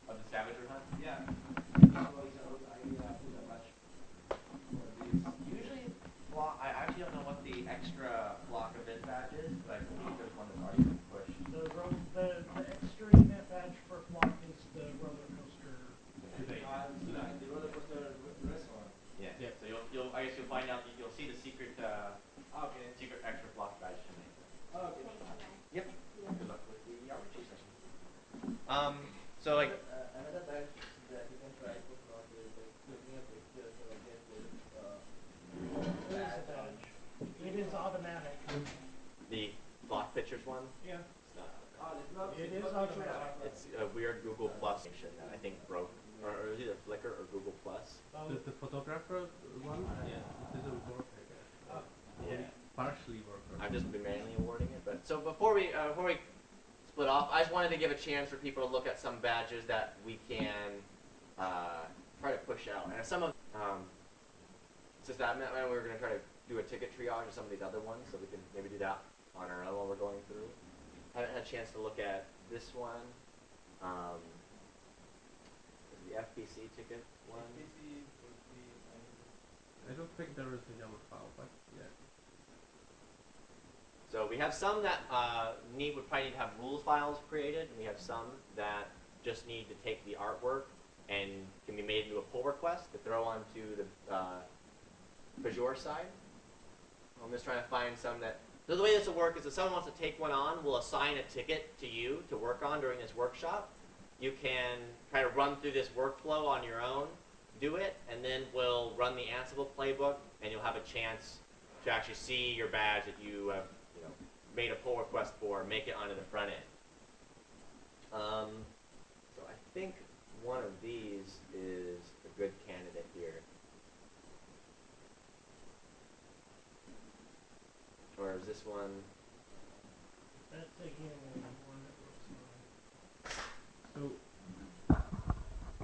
Of the scavenger hunt? Yeah. Usually, Flock, I actually don't know what the extra Flock event badge is, but I believe there's one that's already been pushed. The ro the, the extra event badge for flock is the roller coaster. Yeah. Yeah. So you'll, you'll, I guess you'll find out, you'll see the secret, uh, secret extra Flock badge tonight. Yep. Good luck with the RPG session. Um, so like, another badge that you can try to plot is like looking at pictures or get with uh, It is a badge. It is automatic. the Flock pictures one, Yeah. it's not. It is automatic. It's a weird Google Plus function that I think broke, or, is it was either Flickr or Google Plus. Um, The, the photographer one, yeah, it didn't work. I guess. Yeah. Partially work. I've just been manually awarding it, but so before we uh, before we split off, I just wanted to give a chance for people to look at some badges that we can uh, try to push out, and some of um, since that meant we were going to try to do a ticket triage of some of these other ones, so we can maybe do that on our own while we're going through. haven't had a chance to look at this one. Um, the FPC ticket one. I don't think there is a YAML file, but yeah. So we have some that uh, need would probably need to have rules files created, and we have some that just need to take the artwork and can be made into a pull request to throw onto the uh, Pagure side. I'm just trying to find some that. So the way this will work is if someone wants to take one on, we'll assign a ticket to you to work on during this workshop. You can try to run through this workflow on your own, do it, and then we'll run the Ansible playbook, and you'll have a chance to actually see your badge that you have, you know, made a pull request for, make it onto the front end. Um, so I think one of these is a good candidate here. This one?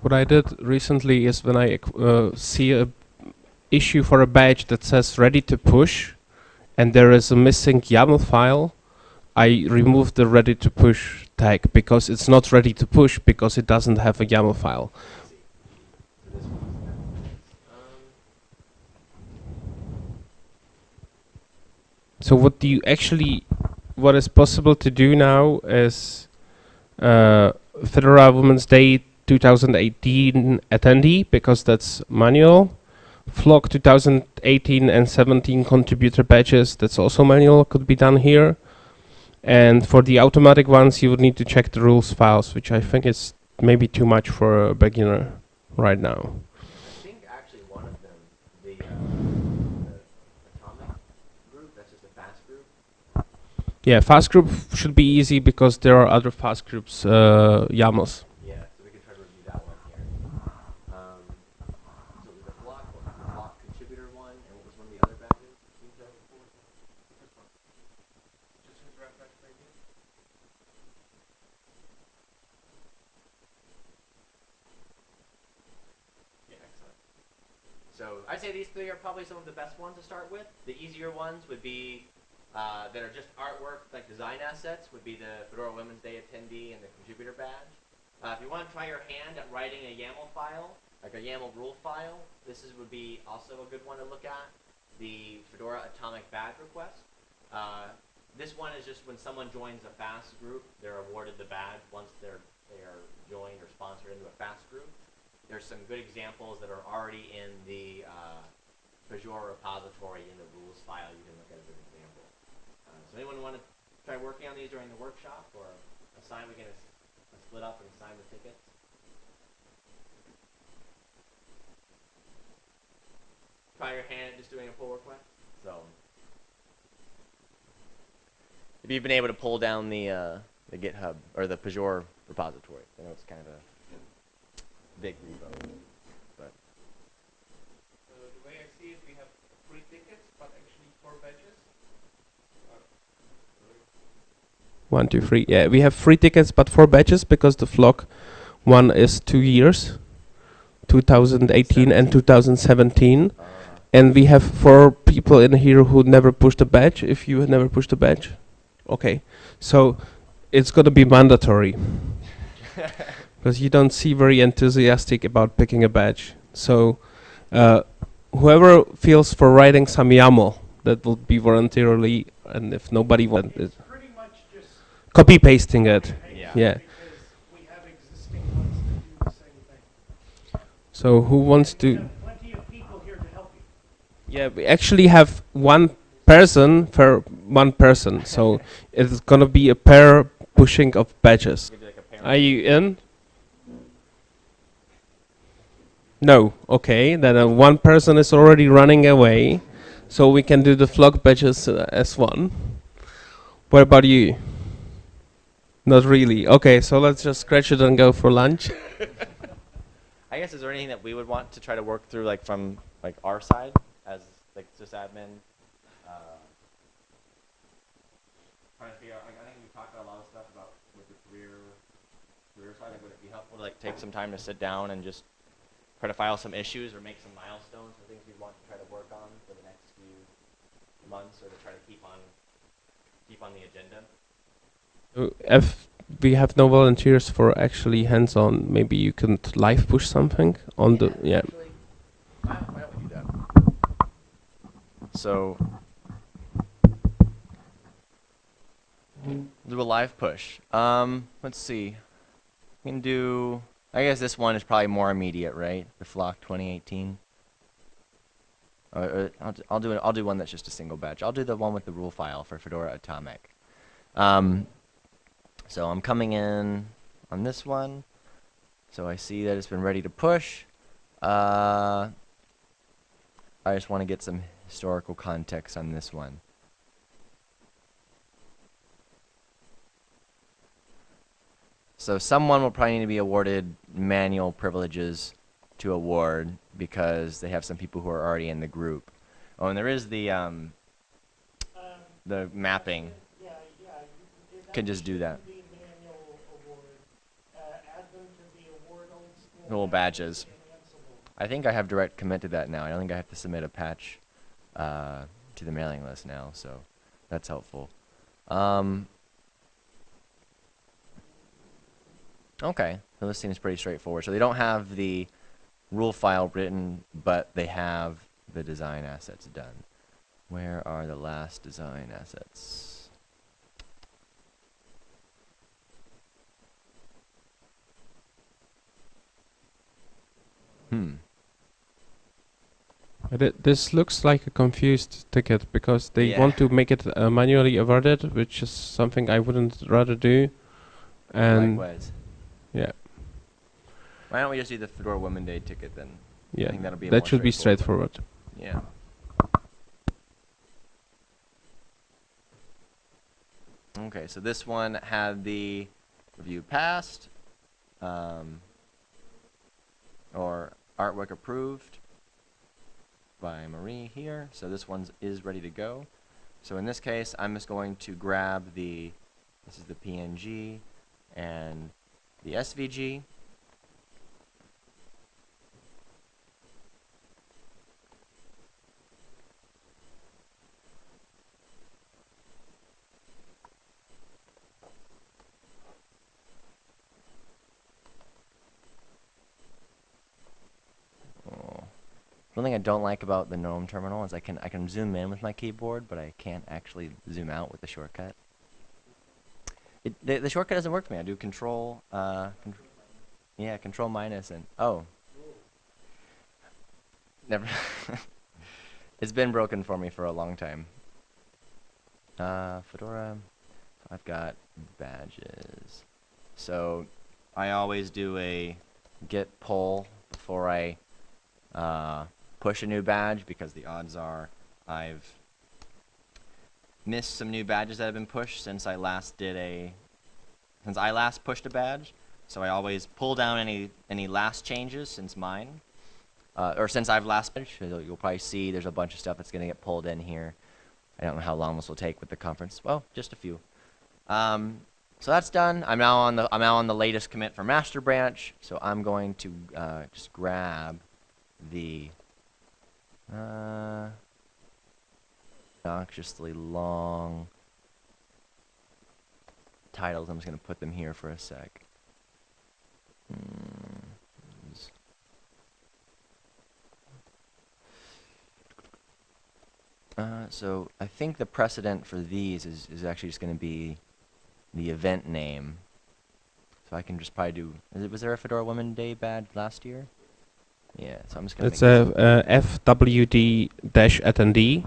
What I did recently is when I uh, see a issue for a badge that says ready to push, and there is a missing YAML file, I remove the ready to push tag because it's not ready to push because it doesn't have a YAML file. So what do you actually, what is possible to do now is uh, Fedora Women's Day 2018 attendee because that's manual. Flock 2018 and 17 contributor badges, that's also manual, could be done here. And for the automatic ones, you would need to check the rules files, which I think is maybe too much for a beginner right now. I think actually one of them, the, uh, the atomic group, that's just a FAS group. Yeah, FAS group should be easy because there are other FAS groups uh, YAMLs. Yeah, so we can try to review that one here. Um, so it was the Flock, what Flock contributor one, and what was one of the other badges? Can you tell before? Yeah, excellent. So I'd say these three are probably some of the best ones to start with. The easier ones would be uh, that are just artwork, like design assets, would be the Fedora Women's Day attendee and the contributor badge. Uh, if you want to try your hand at writing a YAML file, like a YAML rule file, this is, would be also a good one to look at. The Fedora Atomic Badge request. Uh, this one is just when someone joins a FAS group, they're awarded the badge once they're they are joined or sponsored into a FAS group. There's some good examples that are already in the uh, Pagure repository in the rules file. You can look at so anyone want to try working on these during the workshop or assign? We can as- split up and assign the tickets. Try your hand at just doing a pull request. So if you've been able to pull down the uh, the GitHub or the Pagure repository, I know it's kind of a big repo, but the way I see it, we have three tickets, but actually four badges. One, two, three. Yeah, we have three tickets, but four batches because the flock one is two years, 2018 and 2017. uh, And we have four people in here who never pushed a badge. If you had never pushed a badge, okay. So it's gonna be mandatory because you don't see very enthusiastic about picking a badge. So uh, whoever feels for writing some YAML, that will be voluntarily, and if nobody wants it, Pretty much just copy pasting it. yeah. Yeah. because we have existing ones that do the same thing. So who wants to? have plenty of people here to help you. Yeah, we actually have one person per one person, so it's gonna be a pair pushing of badges. Like. Are you in? No. Okay, then uh, one person is already running away, so we can do the flock badges uh, as one. What about you? Not really. Okay, so let's just scratch it and go for lunch. I guess is there anything that we would want to try to work through, like from like our side as like sysadmin? Uh, trying to figure out. Like, I think we talked about a lot of stuff about with the Tahrir Tahrir side. Like, would it be helpful to like take some time to sit down and just try to file some issues or make some milestones or things we want to try to work on for the next few months, or to try to keep on keep on the agenda? Uh, If we have no volunteers for actually hands-on, maybe you can live push something on the yeah. Actually, why, why don't we do that? So, do a live push. Um, let's see. We can do. I guess this one is probably more immediate, right? The Flock 2018. Uh, uh, I'll, d- I'll do it. I'll do one that's just a single batch. I'll do the one with the rule file for Fedora Atomic. Um, so I'm coming in on this one. So I see that it's been ready to push. Uh, I just want to get some historical context on this one. So someone will probably need to be awarded manual privileges to award because they have some people who are already in the group. Oh, and there is the um, Um, the mapping Yeah, yeah. can just do that. shouldn't be manual award. Uh, add them to the award old school. Little badges. I think I have direct commit to that now. I don't think I have to submit a patch uh, to the mailing list now, so that's helpful. Um, okay, so this seems pretty straightforward. So they don't have the rule file written, but they have the design assets done. Where are the last design assets? Hmm. But this looks like a confused ticket because they Yeah. want to make it uh, manually awarded, which is something I wouldn't rather do. And Likewise. yeah, Why don't we just do the Fedora Women Day ticket then? yeah, think that'll be that should be straightforward. straightforward. Yeah. Okay, so this one had the review passed, um, or artwork approved by Marie here. So this one is ready to go. So in this case, I'm just going to grab the, this is the PNG and the SVG. One thing I don't like about the GNOME terminal is I can I can zoom in with my keyboard, but I can't actually zoom out with the shortcut. It, the, the shortcut doesn't work for me. I do control, uh, con- yeah, control minus and oh, never. it's been broken for me for a long time. Uh, Fedora. I've got badges. So I always do a git pull before I uh, push a new badge because the odds are I've missed some new badges that have been pushed since I last did a since I last pushed a badge. So I always pull down any any last changes since mine uh, or since I've last. So You'll probably see there's a bunch of stuff that's going to get pulled in here. I don't know how long this will take with the conference. Well, just a few. Um, so that's done. I'm now on the I'm now on the latest commit for master branch. So I'm going to uh, just grab the uh, obnoxiously long titles. I'm just going to put them here for a sec. Hmm, Uh, so I think the precedent for these is, is actually just going to be the event name. So I can just probably do. Was there a Fedora Women Day badge last year? Yeah. So I'm just going to. It's a, uh FWD dash attendee,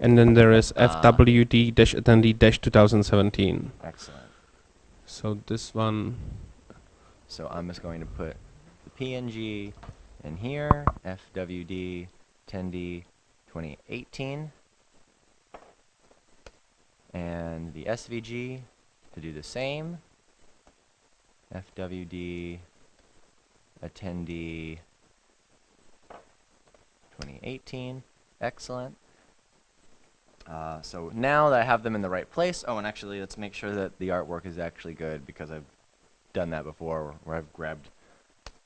and then there is Ah. FWD dash attendee dash 2017. Excellent. So this one, So I'm just going to put the PNG in here, FWD 10D 2018, and the SVG to do the same, FWD attendee 2018. Excellent. Uh, so now that I have them in the right place, oh, and actually, let's make sure that the artwork is actually good because I've done that before where I've grabbed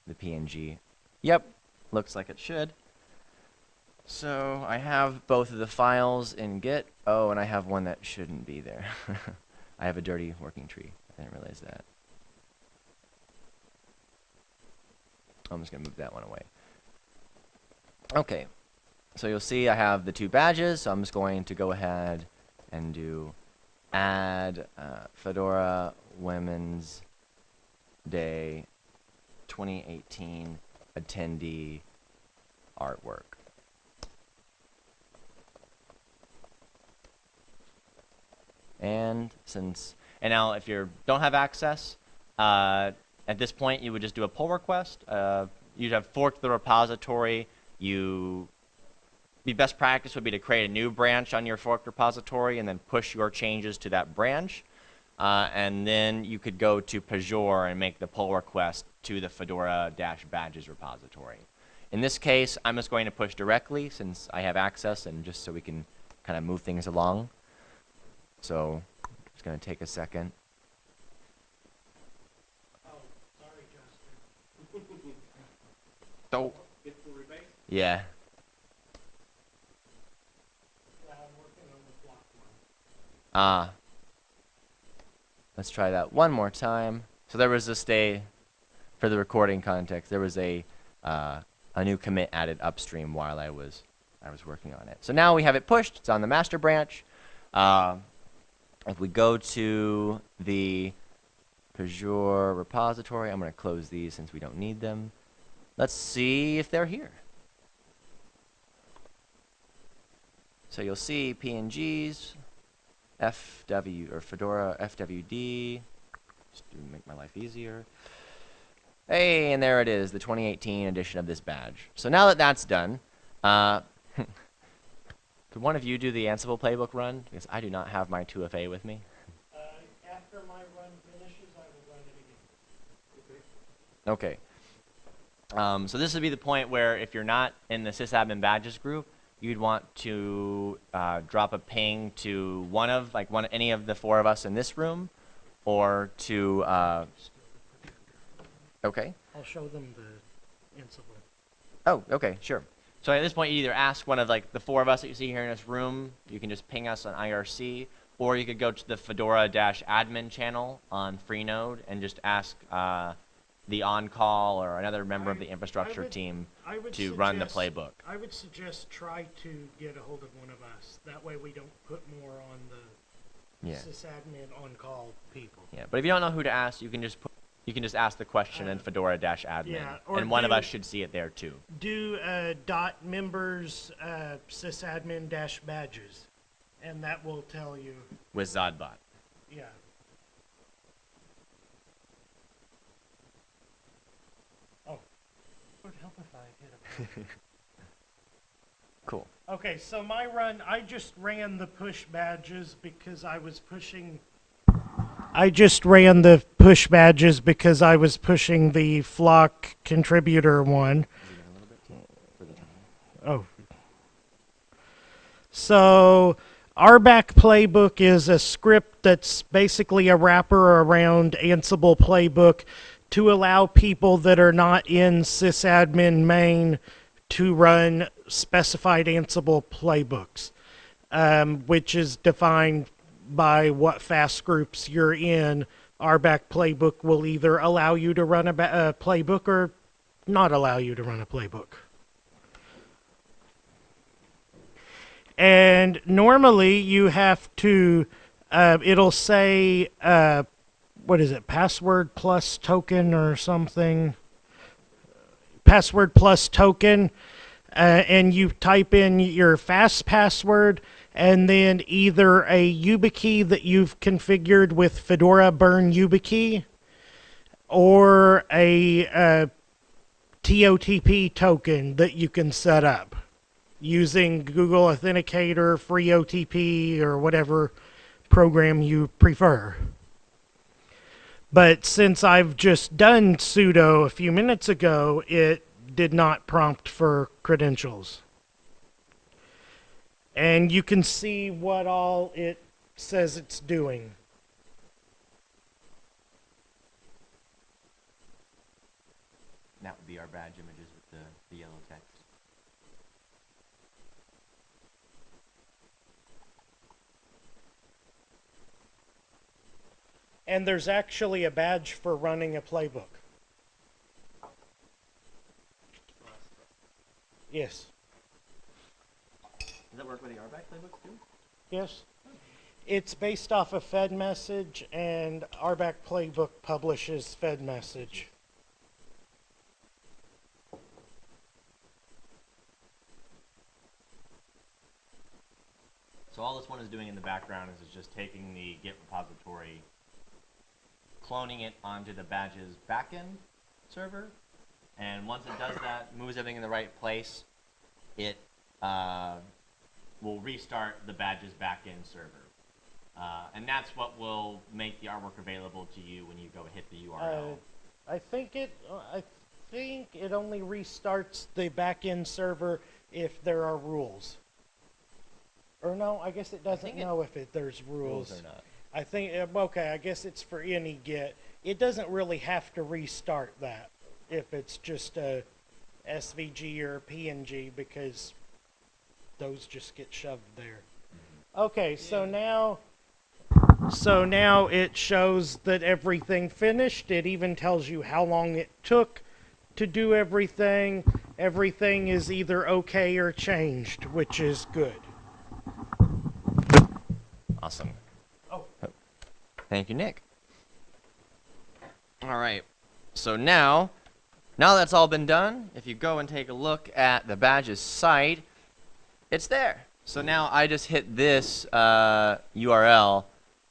the PNG. Yep, looks like it should. So I have both of the files in Git. Oh, and I have one that shouldn't be there. I have a dirty working tree. I didn't realize that. I'm just going to move that one away. Okay, so you'll see I have the two badges, so I'm just going to go ahead and do add uh, Fedora Women's Day 2018 attendee artwork. And since and now if you don't have access, uh, at this point you would just do a pull request. Uh, you'd have forked the repository. You the best practice would be to create a new branch on your fork repository and then push your changes to that branch. Uh, and then you could go to Pagure and make the pull request to the Fedora-badges repository. In this case, I'm just going to push directly since I have access and just so we can kind of move things along. So it's going to take a second. Oh. Yeah. Ah. Let's try that one more time. So there was a stay for the recording context. There was a uh, a new commit added upstream while I was I was working on it. So now we have it pushed. It's on the master branch. Uh, if we go to the Pagure repository, I'm going to close these since we don't need them. Let's see if they're here. So you'll see PNGs, FW or Fedora FWD, just to make my life easier. Hey, and there it is, the 2018 edition of this badge. So now that that's done, uh, could one of you do the Ansible playbook run? Because I do not have my 2FA with me. Uh, after my run finishes, I will run it again. Okay. Um, so this would be the point where if you're not in the sysadmin badges group, you'd want to uh, drop a ping to one of like one any of the four of us in this room, or to uh, okay. I'll show them the Ansible. Oh, okay, sure. So at this point, you either ask one of like the four of us that you see here in this room. You can just ping us on IRC, or you could go to the Fedora-admin channel on Freenode and just ask uh, the on-call or another member of I- the I infrastructure would- team I would to run the suggest- playbook. I would suggest try to get a hold of one of us. That way we don't put more on the Yeah. sysadmin on-call people. Yeah, but if you don't know who to ask, you can just put, you can just ask the question in Uh, Fedora-admin, yeah, or and one of do- us should see it there too. Do uh, dot members uh, sysadmin dash badges, and that will tell you. with Zodbot. Yeah. Would help if I hit a Cool. Okay, so my run, I just ran the push badges because I was pushing. I just ran the push badges because I was pushing the flock contributor one. Oh. So, RBAC Playbook is a script that's basically a wrapper around Ansible Playbook to allow people that are not in sysadmin main to run specified Ansible playbooks, um, which is defined by what FAS groups you're in. RBAC Playbook will either allow you to run a, a playbook or not allow you to run a playbook. And normally you have to, uh, it'll say, uh, what is it, password plus token or something? Password plus token. Uh, and you type in your FAS password and then either a YubiKey that you've configured with Fedora Burn YubiKey or a uh, TOTP token that you can set up using Google Authenticator, free OTP, or whatever program you prefer. But since I've just done sudo a few minutes ago, it did not prompt for credentials. And you can see what all it says it's doing. That would be our badge images with the, the yellow text. And there's actually a badge for running a playbook. Yes. Does that work with the RBAC playbooks too? Yes. It's based off of Fed message, and RBAC Playbook publishes Fed message. So all this one is doing in the background is it's just taking the Git repository, cloning it onto the badges backend server, and once it does that, moves everything in the right place, it uh, will restart the badges backend server. Uh, and that's what will make the artwork available to you when you go hit the URL. Uh, I think it. I think it only restarts the backend server if there are rules. Or no, I guess it doesn't think it- know if it, there's rules. Rules or not. I think uh, okay. I guess it's for any get. It doesn't really have to restart that if it's just a SVG or a PNG because those just get shoved there. Okay, so now so now it shows that everything finished. It even tells you how long it took to do everything. Everything is either okay or changed, which is good. Awesome. Thank you, Nick. All right. So now, now that's all been done, if you go and take a look at the badges site, it's there. So now I just hit this uh, URL.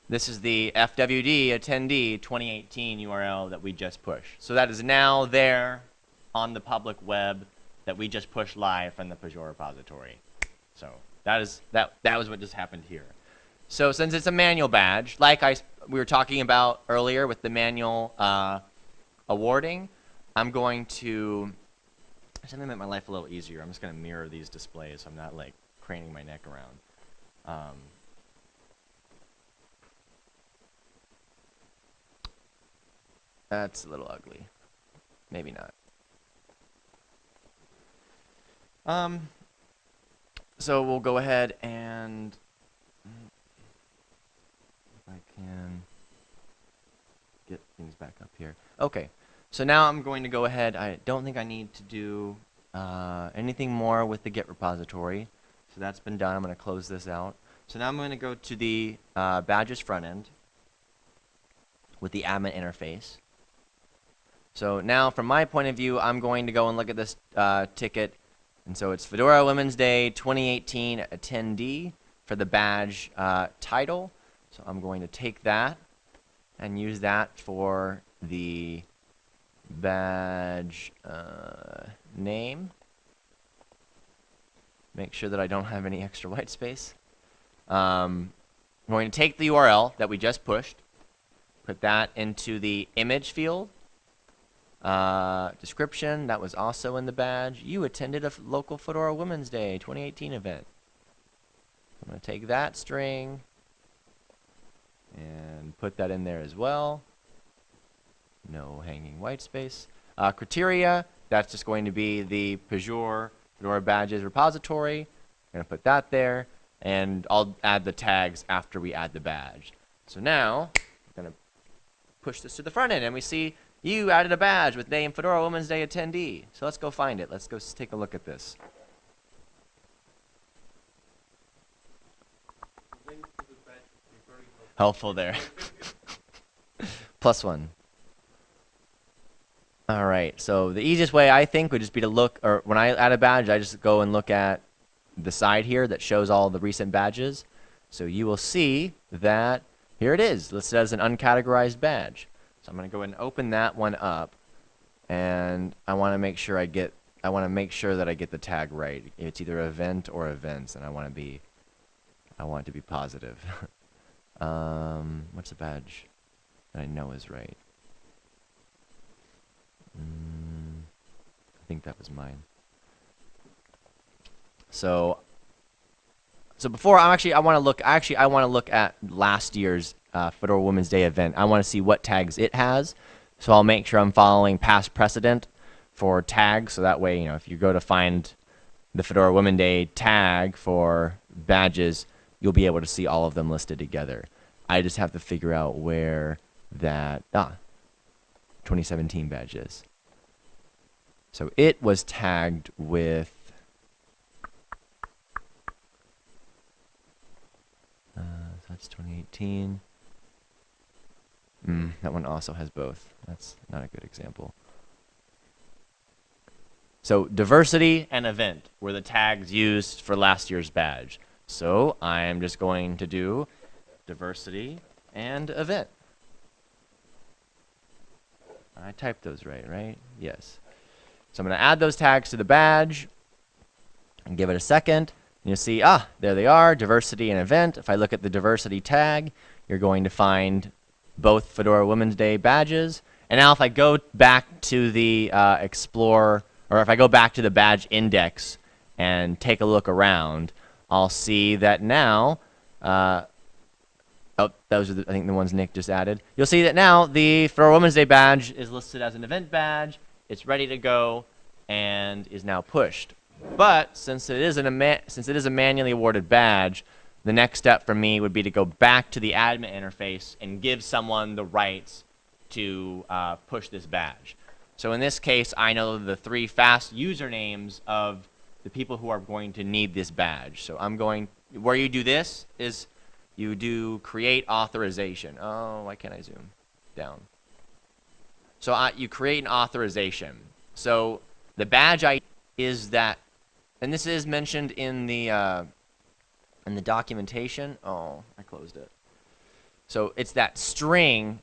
This is the FWD attendee 2018 URL that we just pushed. So that is now there on the public web that we just pushed live from the Pagure repository. So that is that that was what just happened here. So since it's a manual badge, like I we were talking about earlier with the manual uh, awarding, I'm going to something to make my life a little easier. I'm just going to mirror these displays so I'm not like craning my neck around. Um, that's a little ugly. Maybe not. Um, so we'll go ahead and if I can get things back up here. Okay, so now I'm going to go ahead. I don't think I need to do uh, anything more with the Git repository. So that's been done. I'm going to close this out. So now I'm going to go to the uh, badges front end with the admin interface. So now, from my point of view, I'm going to go and look at this uh, ticket. And so it's Fedora Women's Day 2018 attendee for the badge uh, title. So I'm going to take that and use that for the badge uh, name. Make sure that I don't have any extra white space. Um, I'm going to take the URL that we just pushed, put that into the image field. Uh, description, that was also in the badge. You attended a local Fedora Women's Day 2018 event. I'm going to take that string and put that in there as well. No hanging white space. Uh, criteria, that's just going to be the Pagure Fedora badges repository. I'm going to put that there, and I'll add the tags after we add the badge. So now, I'm going to push this to the front end, and we see you added a badge with name Fedora Women's Day attendee. So let's go find it. Let's go take a look at this. Helpful there. Plus one. All right. So the easiest way I think would just be to look, or when I add a badge, I just go and look at the side here that shows all the recent badges. So you will see that here it is, listed as an uncategorized badge. So I'm going to go ahead and open that one up, and I want to make sure I get, I want to make sure that I get the tag right. It's either event or events, and I want to be, I want it to be positive. um, what's a badge that I know is right? Mm, I think that was mine. So so before I'm actually I want to look actually I want to look at last year's uh, Fedora Women's Day event. I want to see what tags it has. So I'll make sure I'm following past precedent for tags. So that way, you know, if you go to find the Fedora Women's Day tag for badges, you'll be able to see all of them listed together. I just have to figure out where that ah 2017 badge is. So it was tagged with Uh, that's 2018. Mm, that one also has both. That's not a good example. So diversity and event were the tags used for last year's badge. So I am just going to do diversity and event. I typed those right, right? Yes. So I'm going to add those tags to the badge and give it a second. And You'll see, ah, there they are, diversity and event. If I look at the diversity tag, you're going to find both Fedora Women's Day badges. And now if I go back to the uh, Explore, or if I go back to the badge index and take a look around, I'll see that now. Uh, oh, those are the, I think the ones Nick just added. You'll see that now the Fedora Women's Day badge is listed as an event badge. It's ready to go and is now pushed. But since it is an since it is a manually awarded badge, the next step for me would be to go back to the admin interface and give someone the rights to uh, push this badge. So in this case, I know the three FAS usernames of the people who are going to need this badge. So I'm going, where you do this is you do create authorization. Oh, why can't I zoom down? So uh, you create an authorization. So the badge ID is that, and this is mentioned in the uh, in the documentation. Oh, I closed it. So it's that string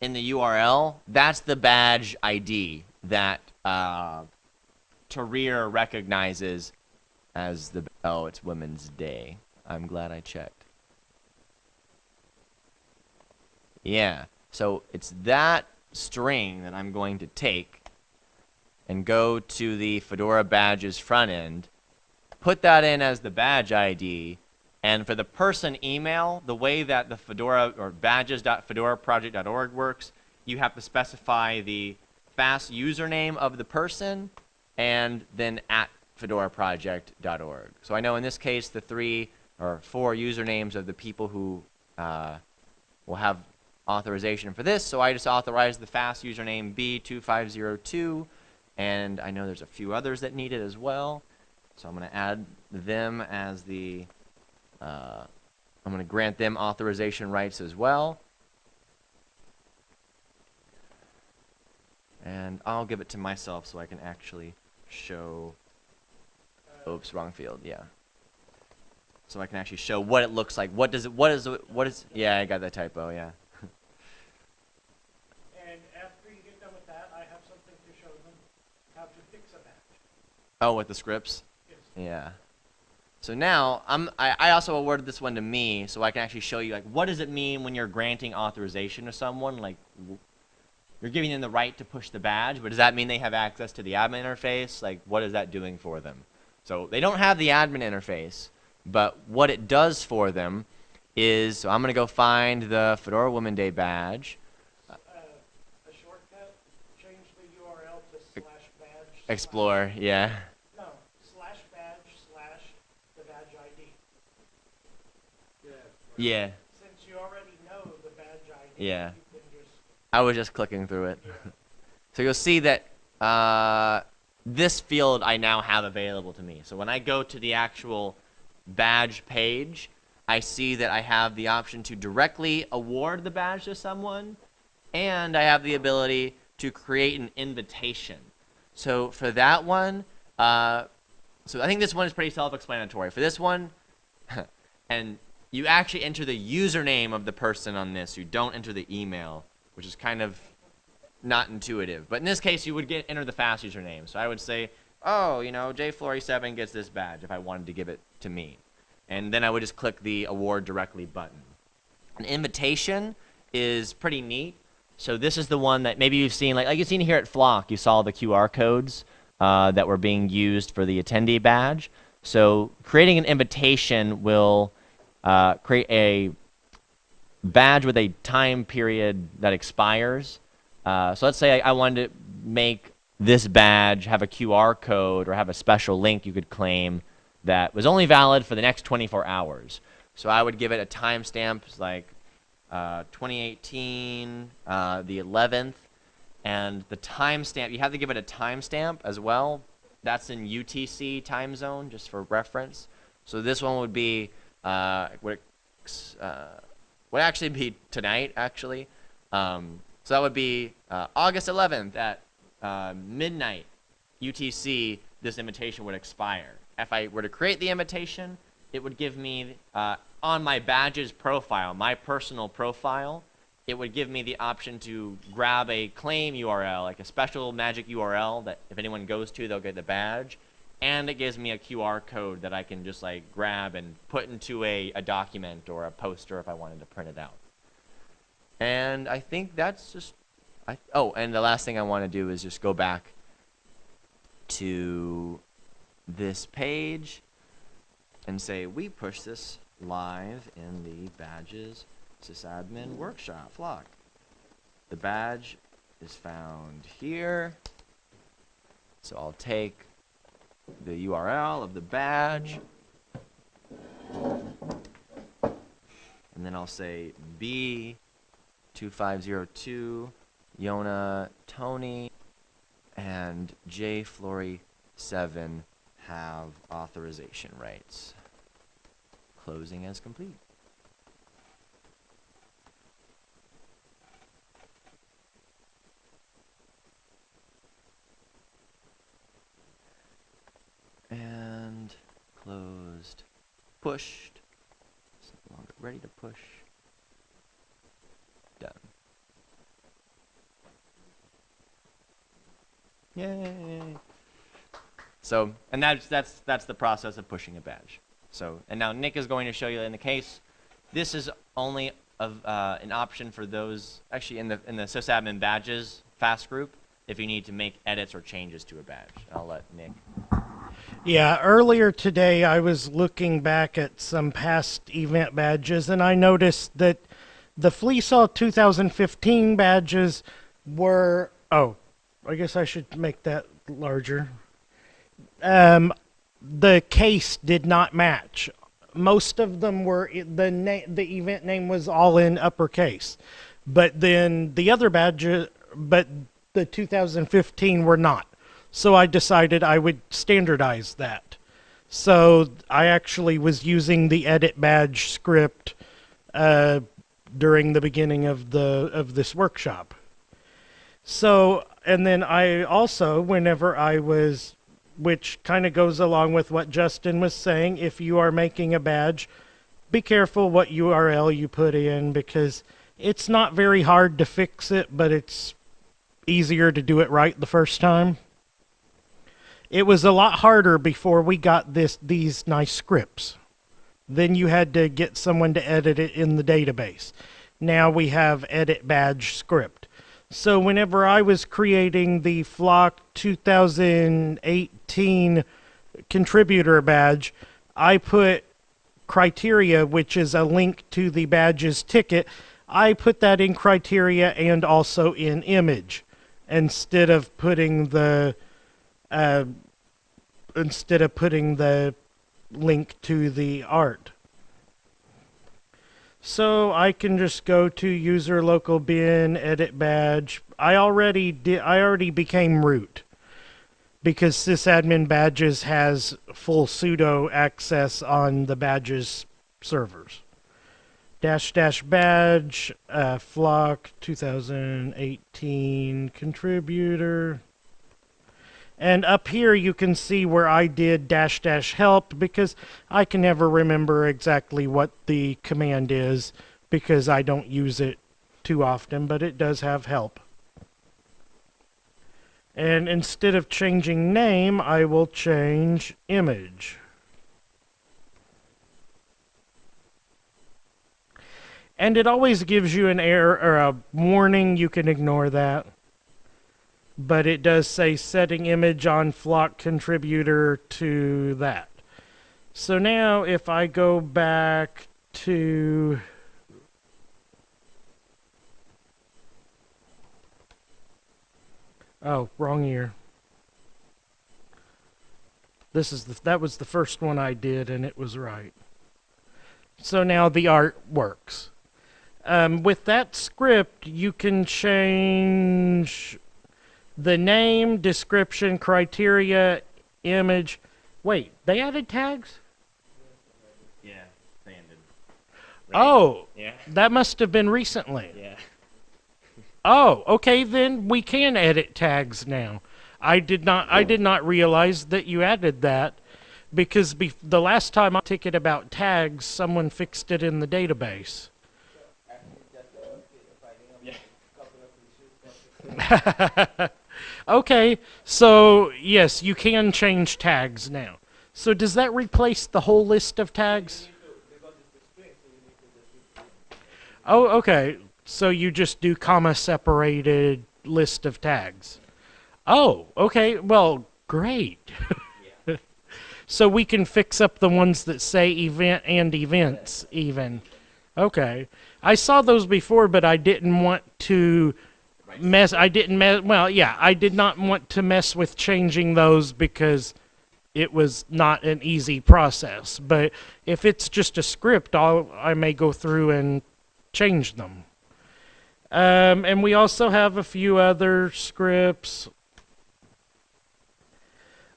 in the URL. That's the badge ID that uh, Tahrir recognizes as the. Oh, it's Women's Day. I'm glad I checked. Yeah. So it's that string that I'm going to take and go to the Fedora badges front end, put that in as the badge ID, and for the person email, the way that the Fedora or badges.fedoraproject.org works, you have to specify the FAS username of the person and then at fedoraproject.org. So I know in this case the three or four usernames of the people who uh, will have authorization for this. So I just authorize the FAS username B2502 and I know there's a few others that need it as well. So I'm going to add them as the, uh, I'm going to grant them authorization rights as well. And I'll give it to myself so I can actually show, oops, wrong field, yeah. So I can actually show what it looks like. What does it, what is, it- what is, yeah, I got that typo, yeah. And after you get done with that, I have something to show them how to fix a badge. Oh, with the scripts? Yes. Yeah. So now I'm I, I also awarded this one to me so I can actually show you like what does it mean when you're granting authorization to someone like you're giving them the right to push the badge but does that mean they have access to the admin interface like what is that doing for them so they don't have the admin interface but what it does for them is so I'm going to go find the Fedora Women Day badge Uh, a shortcut, change the URL to slash badge. explore yeah No, slash badge slash the badge ID. yeah Since you already know the badge ID, Yeah. I was just clicking through it. so you'll see that uh, this field I now have available to me. So when I go to the actual badge page, I see that I have the option to directly award the badge to someone, and I have the ability to create an invitation. So for that one, uh, so I think this one is pretty self-explanatory. For this one, and you actually enter the username of the person on this. You don't enter the email, which is kind of not intuitive. But in this case, you would get enter the FAS username. So I would say, oh, you know, J47 gets this badge if I wanted to give it to me. And then I would just click the award directly button. An invitation is pretty neat. So this is the one that maybe you've seen, like, like you've seen here at Flock, you saw the QR codes uh, that were being used for the attendee badge. So creating an invitation will uh, create a badge with a time period that expires. Uh, so let's say I, I wanted to make this badge have a QR code or have a special link you could claim that was only valid for the next 24 hours. So I would give it a timestamp like uh, 2018, uh, the 11th, and the timestamp. You have to give it a timestamp as well. That's in UTC time zone, just for reference. So this one would be uh, would uh, would actually be tonight, actually. Um, so that would be uh, August 11th at uh, midnight UTC. This invitation would expire. If I were to create the invitation, it would give me uh, on my badges profile, my personal profile, it would give me the option to grab a claim URL, like a special magic URL that if anyone goes to, they'll get the badge. And it gives me a QR code that I can just like grab and put into a, a document or a poster if I wanted to print it out. And I think that's just, I, oh, and the last thing I want to do is just go back to this page. and say we push this live in the badges sysadmin workshop flock. The badge is found here. So I'll take the URL of the badge and then I'll say B2502 Yona Tony and J Flory 7 have authorization rights. Closing as complete. And closed. Pushed. Ready to push. Done. Yay! So, and that's that's that's the process of pushing a badge. So, and now Nick is going to show you in the case. This is only of uh, an option for those actually in the in the sysadmin badges FAS group if you need to make edits or changes to a badge. I'll let Nick. Yeah, earlier today I was looking back at some past event badges and I noticed that the FLISoL 2015 badges were. Oh, I guess I should make that larger. Um, the case did not match. Most of them were the na- the event name was all in uppercase, but then the other badges, but the 2015 were not. So I decided I would standardize that. So I actually was using the edit badge script uh, during the beginning of the of this workshop. So and then I also, whenever I was, which kind of goes along with what Justin was saying, if you are making a badge, be careful what URL you put in because it's not very hard to fix it, but it's easier to do it right the first time. It was a lot harder before we got this these nice scripts. Then you had to get someone to edit it in the database. Now we have edit badge script. So whenever I was creating the Flock 2018 contributor badge, I put criteria, which is a link to the badge's ticket. I put that in criteria and also in image instead of putting the uh, instead of putting the link to the art. So I can just go to user local bin, edit badge. I already did. I already became root because sysadmin badges has full sudo access on the badges servers. Dash dash badge uh, flock 2018 contributor. And up here you can see where I did dash dash help because I can never remember exactly what the command is because I don't use it too often, but it does have help. And instead of changing name, I will change image. And it always gives you an error or a warning. You can ignore that but it does say setting image on flock contributor to that. So now if I go back to Oh, wrong year. This is the that was the first one I did and it was right. So now the art works. Um, with that script, you can change the name, description, criteria, image. Wait, they added tags? Yeah, they ended. Oh, Yeah. that must have been recently. Yeah. Oh, okay, then we can edit tags now. I did not I did not realize that you added that because bef- the last time I ticket about tags, someone fixed it in the database. okay, so yes, you can change tags now. So does that replace the whole list of tags? Oh, okay. So you just do comma separated list of tags. Oh, okay. Well, great. so we can fix up the ones that say event and events even. Okay. I saw those before, but I didn't want to mess. I didn't mess. Well, yeah, I did not want to mess with changing those because it was not an easy process. But if it's just a script, I'll, I may go through and change them. Um, and we also have a few other scripts.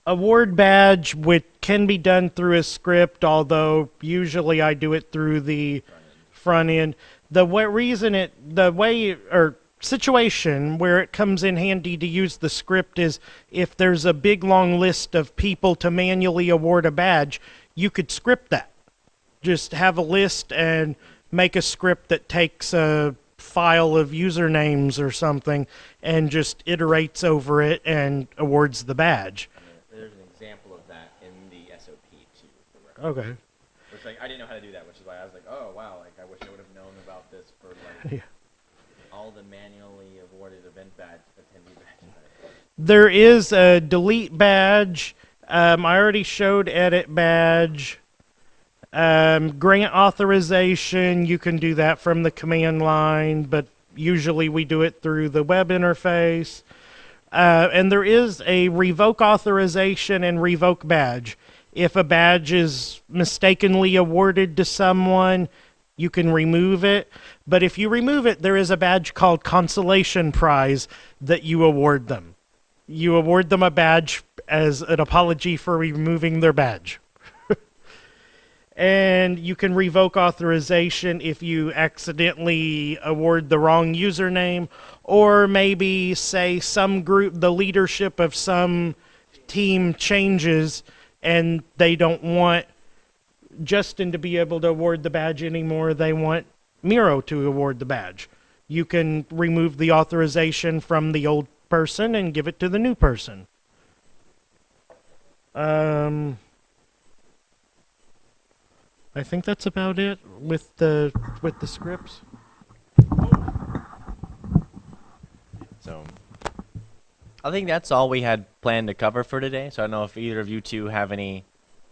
Award badge, which can be done through a script, although usually I do it through the front end. The way, reason it, the way, or situation where it comes in handy to use the script is if there's a big long list of people to manually award a badge, you could script that. Just have a list and make a script that takes a file of usernames or something and just iterates over it and awards the badge. There's an example of that in the SOP too. Okay. Which like I didn't know how to do that, which is why I was like, oh wow, like I wish I would have known about this for like Yeah. all the manually awarded event badge attendee badges. There is a delete badge. Um, I already showed edit badge. Um, grant authorization, you can do that from the command line, but usually we do it through the web interface. Uh, and there is a revoke authorization and revoke badge. If a badge is mistakenly awarded to someone, you can remove it. But if you remove it, there is a badge called Consolation Prize that you award them. You award them a badge as an apology for removing their badge. and you can revoke authorization if you accidentally award the wrong username or maybe say some group the leadership of some team changes and they don't want Justin to be able to award the badge anymore they want Miro to award the badge you can remove the authorization from the old person and give it to the new person um I think that's about it with the with the scripts. So I think that's all we had planned to cover for today. So I don't know if either of you two have any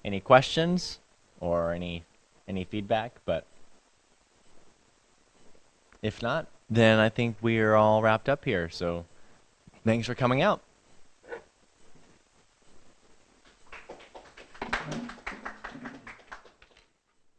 any questions or any any feedback, but if not, then I think we are all wrapped up here. So Thanks for coming out.